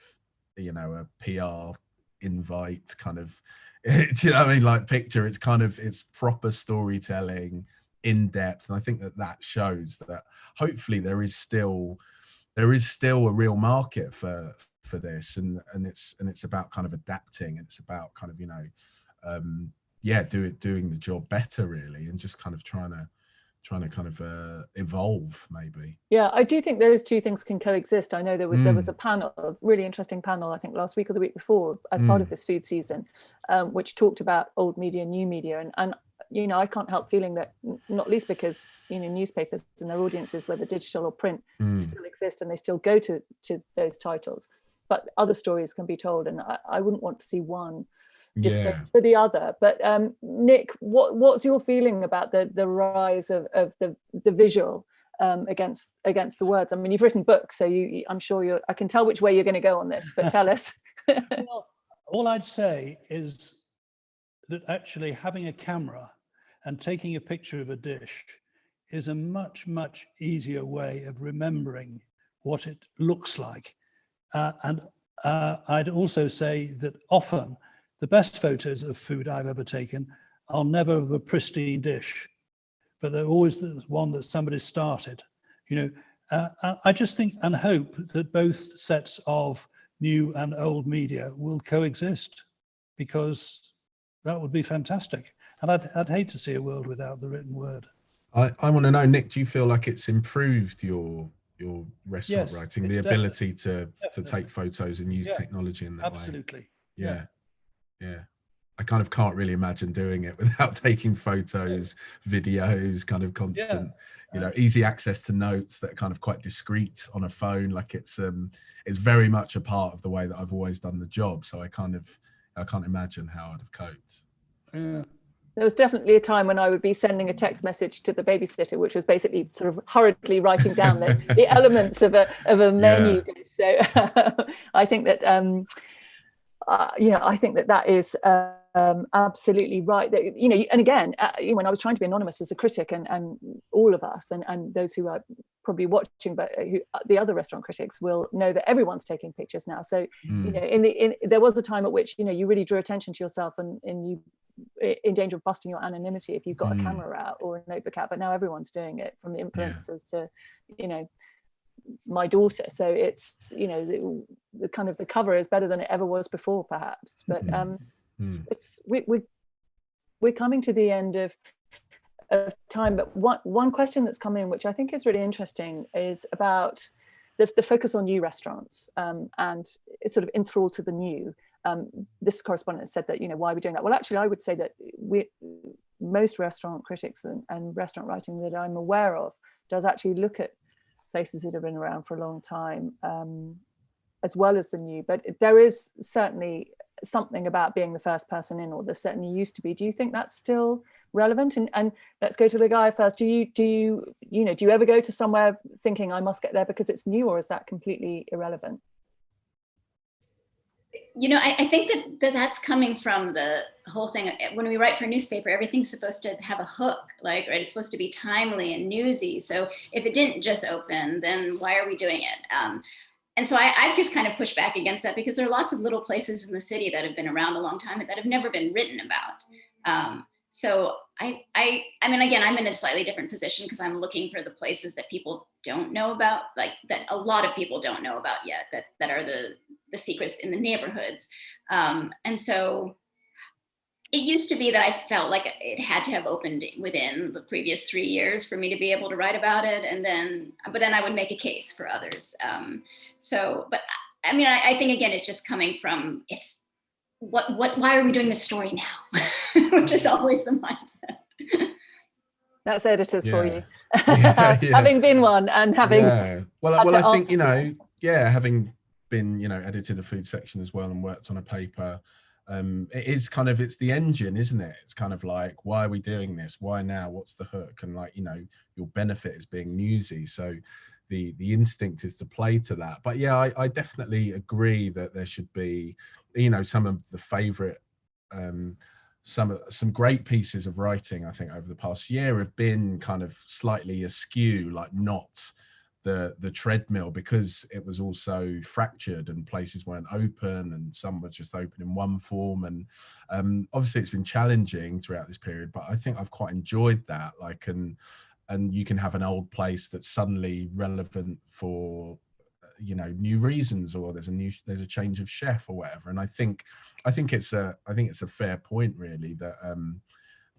you know a pr invite kind of you know what i mean? Like picture it's kind of it's proper storytelling in depth and i think that that shows that hopefully there is still there is still a real market for for this and and it's and it's about kind of adapting and it's about kind of you know um yeah do it doing the job better really and just kind of trying to trying to kind of uh, evolve maybe Yeah, I do think those two things can coexist. I know there was there was Mm. a panel, a really interesting panel, I think last week or the week before, as part of Mm. this food season, um, which talked about old media, new media, and and you know I can't help feeling that, not least because you know newspapers and their audiences, whether digital or print, Mm. still exist and they still go to to those titles, but other stories can be told, and I, I wouldn't want to see one yeah for the other. But um, Nick, what what's your feeling about the the rise of of the the visual um, against against the words? I mean, you've written books, so you you- I'm sure you're. I can tell which way you're going to go on this, but tell us. Well, all I'd say is that actually having a camera and taking a picture of a dish is a much, much easier way of remembering what it looks like. Uh, and uh, I'd also say that often the best photos of food I've ever taken are never of a pristine dish, but they're always the one that somebody started. You know, uh, I- just think and hope that both sets of new and old media will coexist because that would be fantastic. And I'd, I'd hate to see a world without the written word. I, I want to know, Nick, do you feel like it's improved your your restaurant Yes, writing, the ability to to definitely. take photos and use Yeah, technology in that way? Absolutely. Yeah. yeah. I kind of can't really imagine doing it without taking photos, videos, kind of constant, you know, uh, easy access to notes that are kind of quite discreet on a phone. Like it's um it's very much a part of the way that I've always done the job. So I kind of I can't imagine how I'd have coped. Yeah. There was definitely a time when I would be sending a text message to the babysitter, which was basically sort of hurriedly writing down the, the elements of a of a menu dish. So I think that um, uh, you know, I think that that is um, absolutely right. That you know, and again, uh, you know, when I was trying to be anonymous as a critic, and and all of us, and and those who are probably watching, but who, the other restaurant critics will know that everyone's taking pictures now. So you Mm, know, in the in, there was a time at which you know you really drew attention to yourself, and and you in danger of busting your anonymity if you've got Mm. a camera out or a notebook out. But now everyone's doing it, from the influencers to, you know, my daughter. So it's you know the, the kind of the cover is better than it ever was before, perhaps. But Mhm. um, mm, it's we we we're coming to the end of of time. But one one question that's come in, which I think is really interesting, is about the, the focus on new restaurants um, and it's sort of enthralled to the new. Um, this correspondent said that you know why are we doing that? Well, actually, I would say that we most restaurant critics and, and restaurant writing that I'm aware of does actually look at places that have been around for a long time um, as well as the new. But there is certainly something about being the first person in, or there certainly used to be. Do you think that's still relevant and and let's go to Ligaya first. Do you do you you know do you ever go to somewhere thinking i must get there because it's new or is that completely irrelevant? You know I, I think that, that that's coming from the whole thing. When we write for a newspaper everything's supposed to have a hook like right? It's supposed to be timely and newsy. So if it didn't just open then why are we doing it? Um, and so I, I've just kind of pushed back against that because there are lots of little places in the city that have been around a long time that have never been written about. Um, so I, I, I mean, again, I'm in a slightly different position because I'm looking for the places that people don't know about, like that a lot of people don't know about yet, that that are the the secrets in the neighborhoods. Um, and so it used to be that I felt like it had to have opened within the previous three years for me to be able to write about it. And then, but then I would make a case for others. Um, so, but I mean, I, I, think again, it's just coming from, it's what, what, why are we doing this story now? Which is always the mindset. That's editors yeah. for you. yeah, yeah. having been one and having. Yeah. Well, well, I think, you know, yeah, having been, you know, edited the food section as well and worked on a paper um, it is kind of it's the engine isn't it it's kind of like why are we doing this why now what's the hook and like you know your benefit is being newsy so the the instinct is to play to that. But yeah I, I definitely agree that there should be you know some of the favorite um, some some great pieces of writing I think over the past year have been kind of slightly askew like not the the treadmill because it was also fractured and places weren't open and some were just open in one form. And um, obviously it's been challenging throughout this period but I think I've quite enjoyed that. Like and and you can have an old place that's suddenly relevant for you know new reasons or there's a new there's a change of chef or whatever and I think I think it's a I think it's a fair point really that um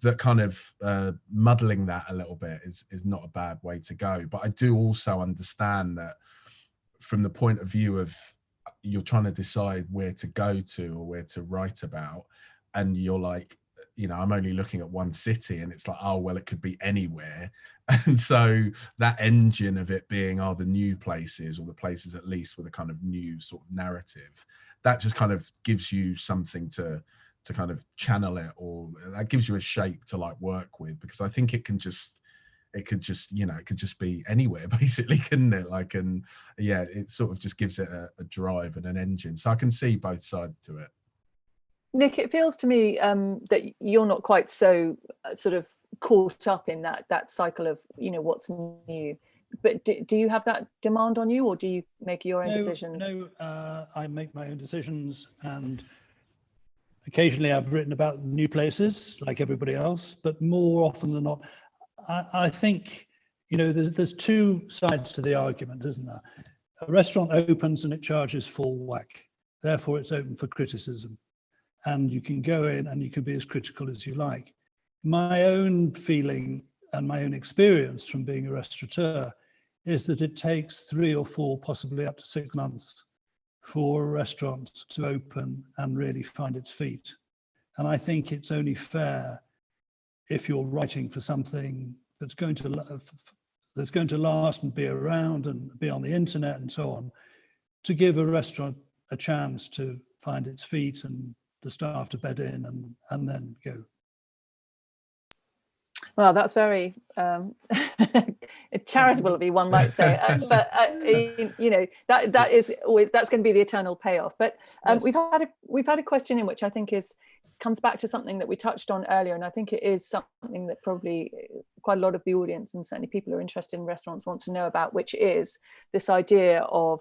that kind of uh, muddling that a little bit is is not a bad way to go. But I do also understand that from the point of view of you're trying to decide where to go to or where to write about, and you're like, you know, I'm only looking at one city, and it's like, oh well, it could be anywhere. And so that engine of it being, oh, the new places or the places at least with a kind of new sort of narrative, that just kind of gives you something to to kind of channel it or that gives you a shape to like work with because I think it can just it could just you know it could just be anywhere basically couldn't it like and yeah it sort of just gives it a, a drive and an engine so I can see both sides to it. Nick, it feels to me um, that you're not quite so uh, sort of caught up in that that cycle of you know what's new but do, do you have that demand on you or do you make your own no, decisions no uh, i make my own decisions and Occasionally I've written about new places like everybody else, but more often than not, I, I think, you know, there's, there's two sides to the argument, isn't there? A restaurant opens and it charges full whack. Therefore, it's open for criticism. And you can go in and you can be as critical as you like. My own feeling and my own experience from being a restaurateur is that it takes three or four, possibly up to six months for a restaurant to open and really find its feet. And I think it's only fair if you're writing for something that's going to that's going to last and be around and be on the internet and so on, to give a restaurant a chance to find its feet and the staff to bed in and and then go. Well, that's very um, charitable of you, one might say. Uh, but uh, you know that that is always that's going to be the eternal payoff. But um, yes. we've had a we've had a question in which I think is comes back to something that we touched on earlier, and I think it is something that probably uh, quite a lot of the audience and certainly people who are interested in restaurants want to know about, which is this idea of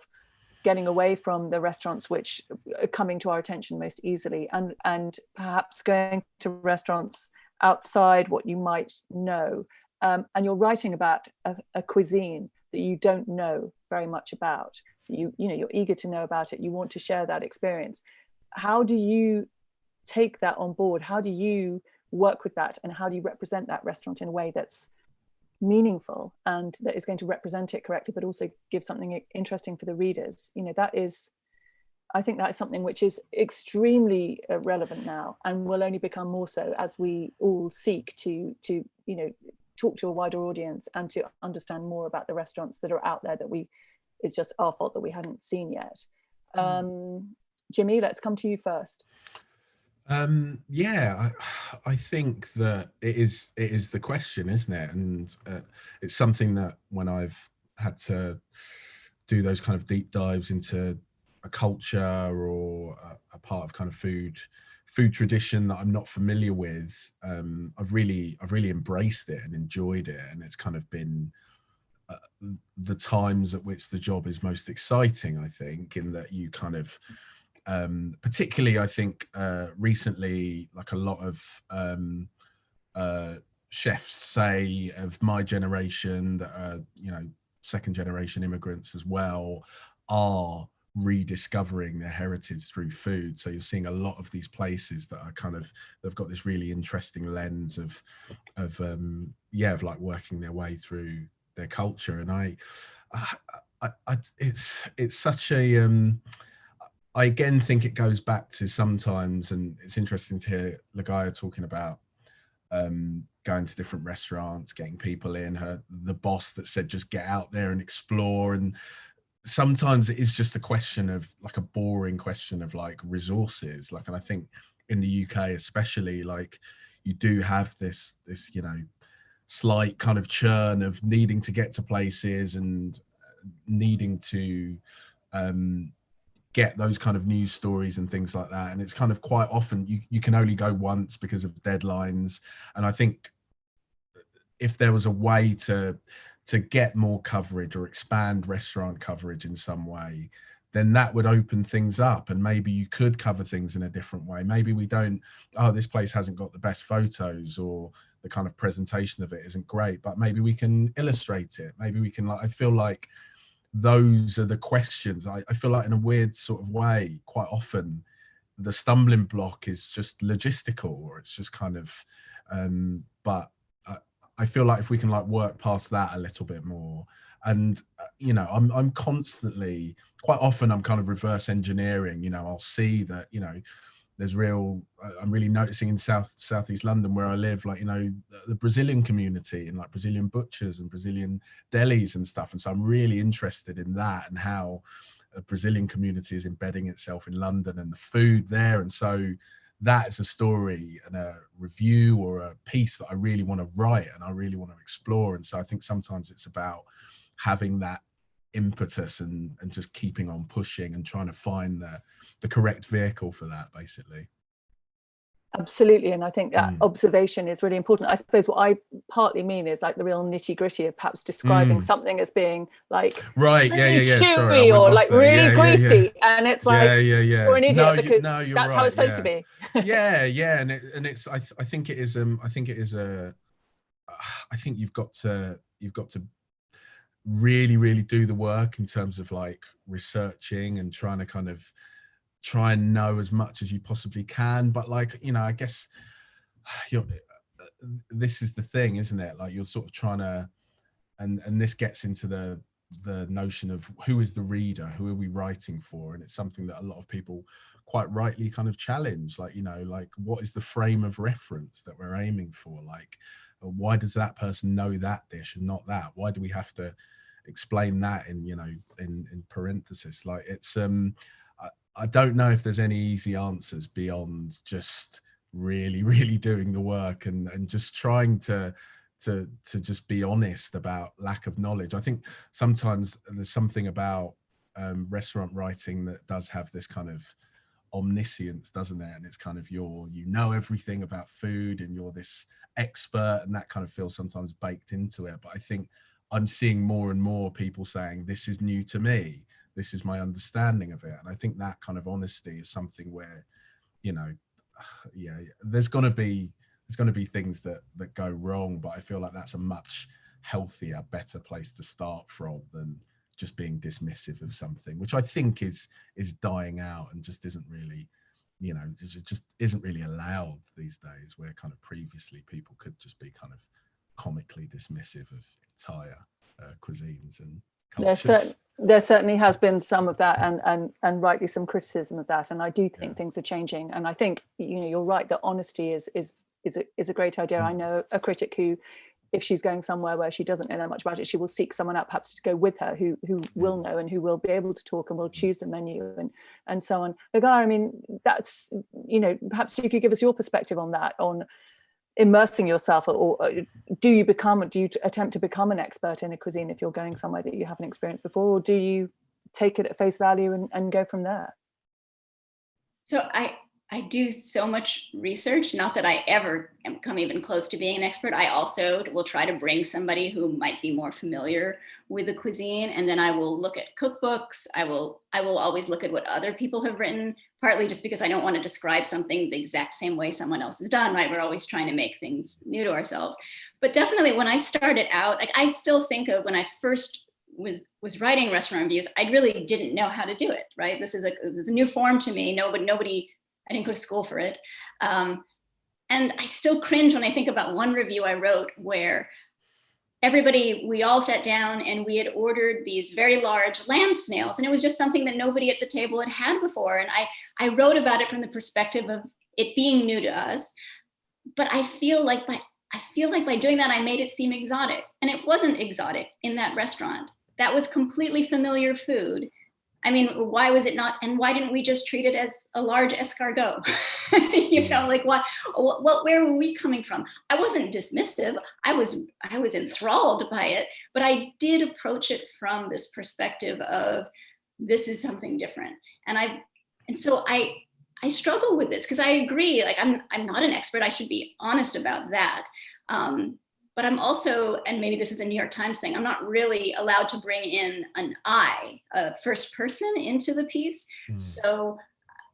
getting away from the restaurants which are coming to our attention most easily and and perhaps going to restaurants outside what you might know. Um, and you're writing about a, a, cuisine that you don't know very much about. You, you know, you're eager to know about it. You want to share that experience. How do you take that on board? How do you work with that? And how do you represent that restaurant in a way that's meaningful and that is going to represent it correctly, but also give something interesting for the readers? You know, that is I think that is something which is extremely uh, relevant now and will only become more so as we all seek to, to you know, talk to a wider audience and to understand more about the restaurants that are out there that we, it's just our fault that we hadn't seen yet. Mm. Um, Jimi, let's come to you first. Um, yeah, I, I think that it is it is the question, isn't it? And uh, it's something that when I've had to do those kind of deep dives into a culture or a, a part of kind of food food tradition that I'm not familiar with, um, I've really I've really embraced it and enjoyed it, and it's kind of been uh, the times at which the job is most exciting. I think in that you kind of um, particularly I think uh, recently, like a lot of um, uh, chefs say of my generation that are, you know, second generation immigrants as well, are rediscovering their heritage through food. So you're seeing a lot of these places that are kind of, they've got this really interesting lens of, of um, yeah, of like working their way through their culture. And I, I, I it's, it's such a, um, I again think it goes back to sometimes, and it's interesting to hear Ligaya talking about um, going to different restaurants, getting people in, her the boss that said just get out there and explore. And sometimes it is just a question of like a boring question of like resources. Like, and I think in the UK especially, like you do have this this you know slight kind of churn of needing to get to places and uh, needing to um get those kind of news stories and things like that. And it's kind of quite often you, you can only go once because of deadlines. And i think if there was a way to to get more coverage or expand restaurant coverage in some way then that would open things up. And maybe you could cover things in a different way. Maybe we don't oh this place hasn't got the best photos or the kind of presentation of it isn't great but maybe we can illustrate it. Maybe we can like i feel like those are the questions. I, I feel like in a weird sort of way, quite often the stumbling block is just logistical or it's just kind of, um, but I, I feel like if we can like work past that a little bit more and, uh, you know, I'm, I'm constantly, quite often I'm kind of reverse engineering, you know, I'll see that, you know, there's real uh, i'm really noticing in south southeast london where i live like you know the brazilian community and like brazilian butchers and brazilian delis and stuff. And so i'm really interested in that and how a brazilian community is embedding itself in london and the food there. And so that is a story and a review or a piece that i really want to write and i really want to explore. And so i think sometimes it's about having that impetus and and just keeping on pushing and trying to find the the correct vehicle for that basically absolutely and i think that mm. observation is really important i suppose what i partly mean is like the real nitty gritty of perhaps describing mm. something as being like right yeah yeah yeah chewy Sorry, or like really yeah, greasy yeah, yeah. and it's like yeah yeah yeah you're an idiot no, because you, no, you're that's right, how it's supposed to be yeah yeah and it, and it's I, th I think it is um i think it is a i think you've got to you've got to really really do the work in terms of like researching and trying to kind of try and know as much as you possibly can but like you know i guess you're this is the thing isn't it? Like you're sort of trying to and and this gets into the the notion of who is the reader who are we writing for? And it's something that a lot of people quite rightly kind of challenge like you know like what is the frame of reference that we're aiming for? Like why does that person know that dish and not that? Why do we have to explain that in you know in in parenthesis? Like it's um I don't know if there's any easy answers beyond just really, really doing the work and, and just trying to to to just be honest about lack of knowledge. I think sometimes there's something about um, restaurant writing that does have this kind of omniscience, doesn't it? And it's kind of your you know everything about food and you're this expert and that kind of feels sometimes baked into it. But I think I'm seeing more and more people saying this is new to me this is my understanding of it and i think that kind of honesty is something where you know yeah there's going to be there's going to be things that that go wrong but i feel like that's a much healthier better place to start from than just being dismissive of something which i think is is dying out and just isn't really you know just isn't really allowed these days where kind of previously people could just be kind of comically dismissive of entire uh, cuisines and cultures. There certainly has been some of that and, and, and rightly some criticism of that. And I do think yeah. things are changing. And I think, you know, you're right that honesty is, is, is, a, is a great idea. Mm. I know a critic who if she's going somewhere where she doesn't know that much about it, she will seek someone out perhaps to go with her who who will know and who will be able to talk and will choose the menu and and so on. But Guy, I mean, that's you know, perhaps you could give us your perspective on that, on immersing yourself or, or uh, do you become do you attempt to become an expert in a cuisine if you're going somewhere that you haven't experienced before or do you take it at face value and, and go from there? So i I do so much research, not that I ever come even close to being an expert. I also will try to bring somebody who might be more familiar with the cuisine. And then I will look at cookbooks. I will, I will always look at what other people have written, partly just because I don't want to describe something the exact same way someone else has done, right? We're always trying to make things new to ourselves. But definitely when I started out, like I still think of when I first was was writing restaurant reviews, I really didn't know how to do it, right? This is a, this is a new form to me. Nobody, nobody I didn't go to school for it. Um, and I still cringe when I think about one review I wrote where everybody, we all sat down and we had ordered these very large lamb snails and it was just something that nobody at the table had had before. And I, I wrote about it from the perspective of it being new to us. But I feel like by, I feel like by doing that, I made it seem exotic and it wasn't exotic in that restaurant. That was completely familiar food. I mean, why was it not? And why didn't we just treat it as a large escargot? you know, like what, what, where were we coming from? I wasn't dismissive. I was, I was enthralled by it, but I did approach it from this perspective of this is something different. And I, and so I, I struggle with this because I agree, like I'm, I'm not an expert. I should be honest about that. Um, but I'm also, and maybe this is a New York Times thing, I'm not really allowed to bring in an I, a first person into the piece. Mm. So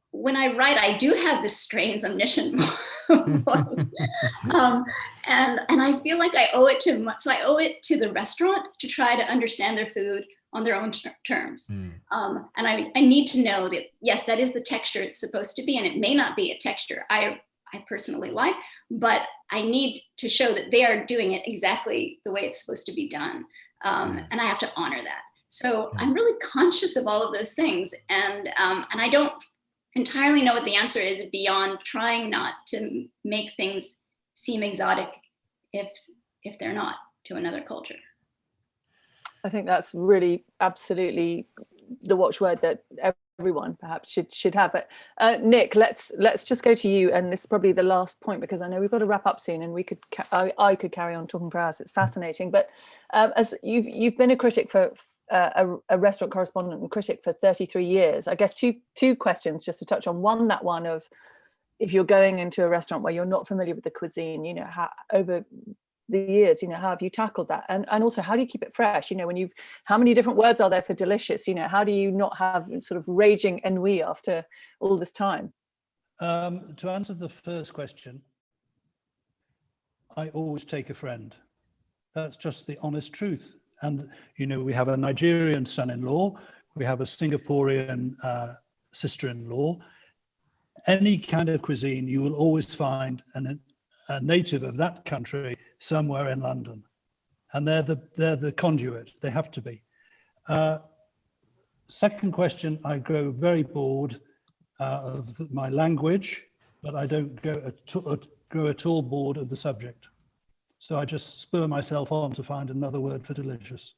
when I write, I do have this strange omniscient um, and, and I feel like I owe it to, so I owe it to the restaurant to try to understand their food on their own ter terms. Mm. Um, and I, I need to know that, yes, that is the texture it's supposed to be, and it may not be a texture I, I personally like, but I need to show that they are doing it exactly the way it's supposed to be done. Um, and I have to honor that. So I'm really conscious of all of those things. And, um, and I don't entirely know what the answer is beyond trying not to make things seem exotic if, if they're not to another culture. I think that's really absolutely the watchword that everyone perhaps should should have but uh, nick let's let's just go to you and this is probably the last point because i know we've got to wrap up soon and we could I, I, could carry on talking for hours. It's fascinating. But um, as you've you've been a critic for uh, a, a, restaurant correspondent and critic for 33 years. I guess two two questions just to touch on. One that one of if you're going into a restaurant where you're not familiar with the cuisine you know how over the years you know how have you tackled that? And and also how do you keep it fresh? You know when you've how many different words are there for delicious? You know how do you not have sort of raging ennui after all this time? Um, to answer the first question i always take a friend. That's just the honest truth. And you know we have a nigerian son-in-law we have a singaporean uh, sister-in-law. Any kind of cuisine you will always find an, a native of that country somewhere in London. And they're the, they're the conduit, they have to be. Uh, second question, I grow very bored uh, of my language, but I don't go at, grow at all bored of the subject. So I just spur myself on to find another word for delicious.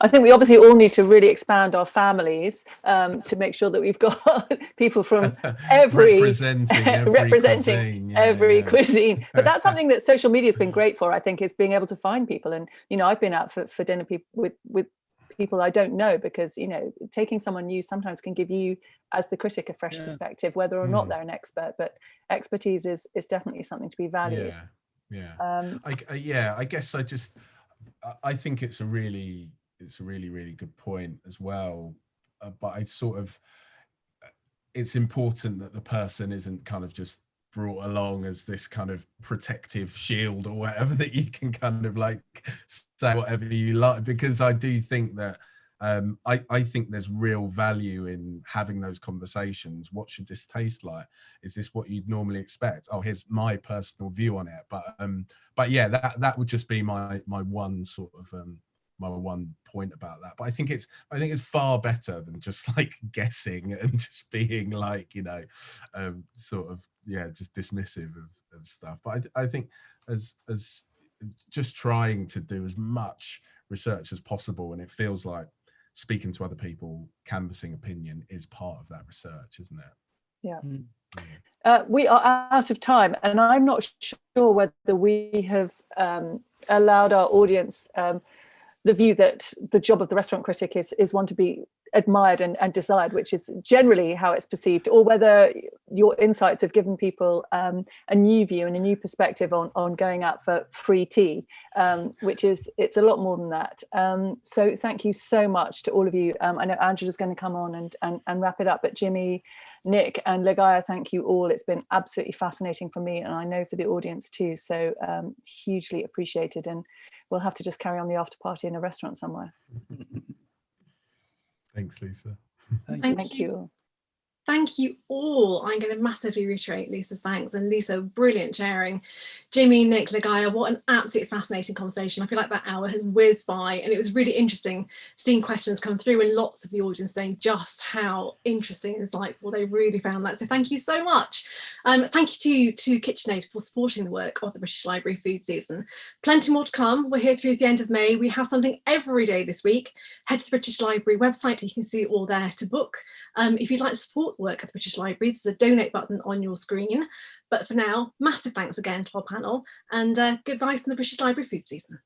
I think we obviously all need to really expand our families um, to make sure that we've got people from every representing every representing cuisine, yeah, every yeah. cuisine. But that's something that social media has been great for. I think is being able to find people. And you know, I've been out for, for dinner people with with people I don't know because you know taking someone new sometimes can give you as the critic a fresh yeah. perspective, whether or not mm. they're an expert. But expertise is is definitely something to be valued. Yeah, yeah. Um, I, yeah, I guess I just I think it's a really it's a really really good point as well uh, but i sort of uh, it's important that the person isn't kind of just brought along as this kind of protective shield or whatever that you can kind of like say whatever you like because i do think that um, I, I think there's real value in having those conversations. What should this taste like? Is this what you'd normally expect? Oh, here's my personal view on it. But um, but yeah, that that would just be my my one sort of um, my one point about that. But I think it's I think it's far better than just like guessing and just being like you know, um, sort of yeah, just dismissive of, of stuff. But I, I think as as just trying to do as much research as possible, and it feels like speaking to other people, canvassing opinion is part of that research, isn't it? Yeah. Mm. Uh, we are out of time and I'm not sure whether we have um, allowed our audience um, the view that the job of the restaurant critic is, is one to be admired and, and desired, which is generally how it's perceived, or whether your insights have given people um, a new view and a new perspective on, on going out for free tea, um, which is, it's a lot more than that. Um, so thank you so much to all of you. Um, I know Angela's going to come on and, and, and wrap it up, but Jimi, Nick and Ligaya, thank you all. It's been absolutely fascinating for me and I know for the audience too. So um, hugely appreciated and we'll have to just carry on the after party in a restaurant somewhere. Thanks, Lisa. Thank Thank Thank you. you. Thank you all. I'm going to massively reiterate Lisa's thanks and Lisa, brilliant sharing. Jimi, Nick, Ligaya, what an absolutely fascinating conversation. I feel like that hour has whizzed by and it was really interesting seeing questions come through and lots of the audience saying just how interesting and insightful they really found that. So thank you so much. Um, thank you to, to KitchenAid for supporting the work of the British Library food season. Plenty more to come. We're here through the end of May. We have something every day this week. Head to the British Library website. You can see all there to book. Um, if you'd like to support the work of the British Library, there's a donate button on your screen. But for now, massive thanks again to our panel and uh, goodbye from the British Library food season.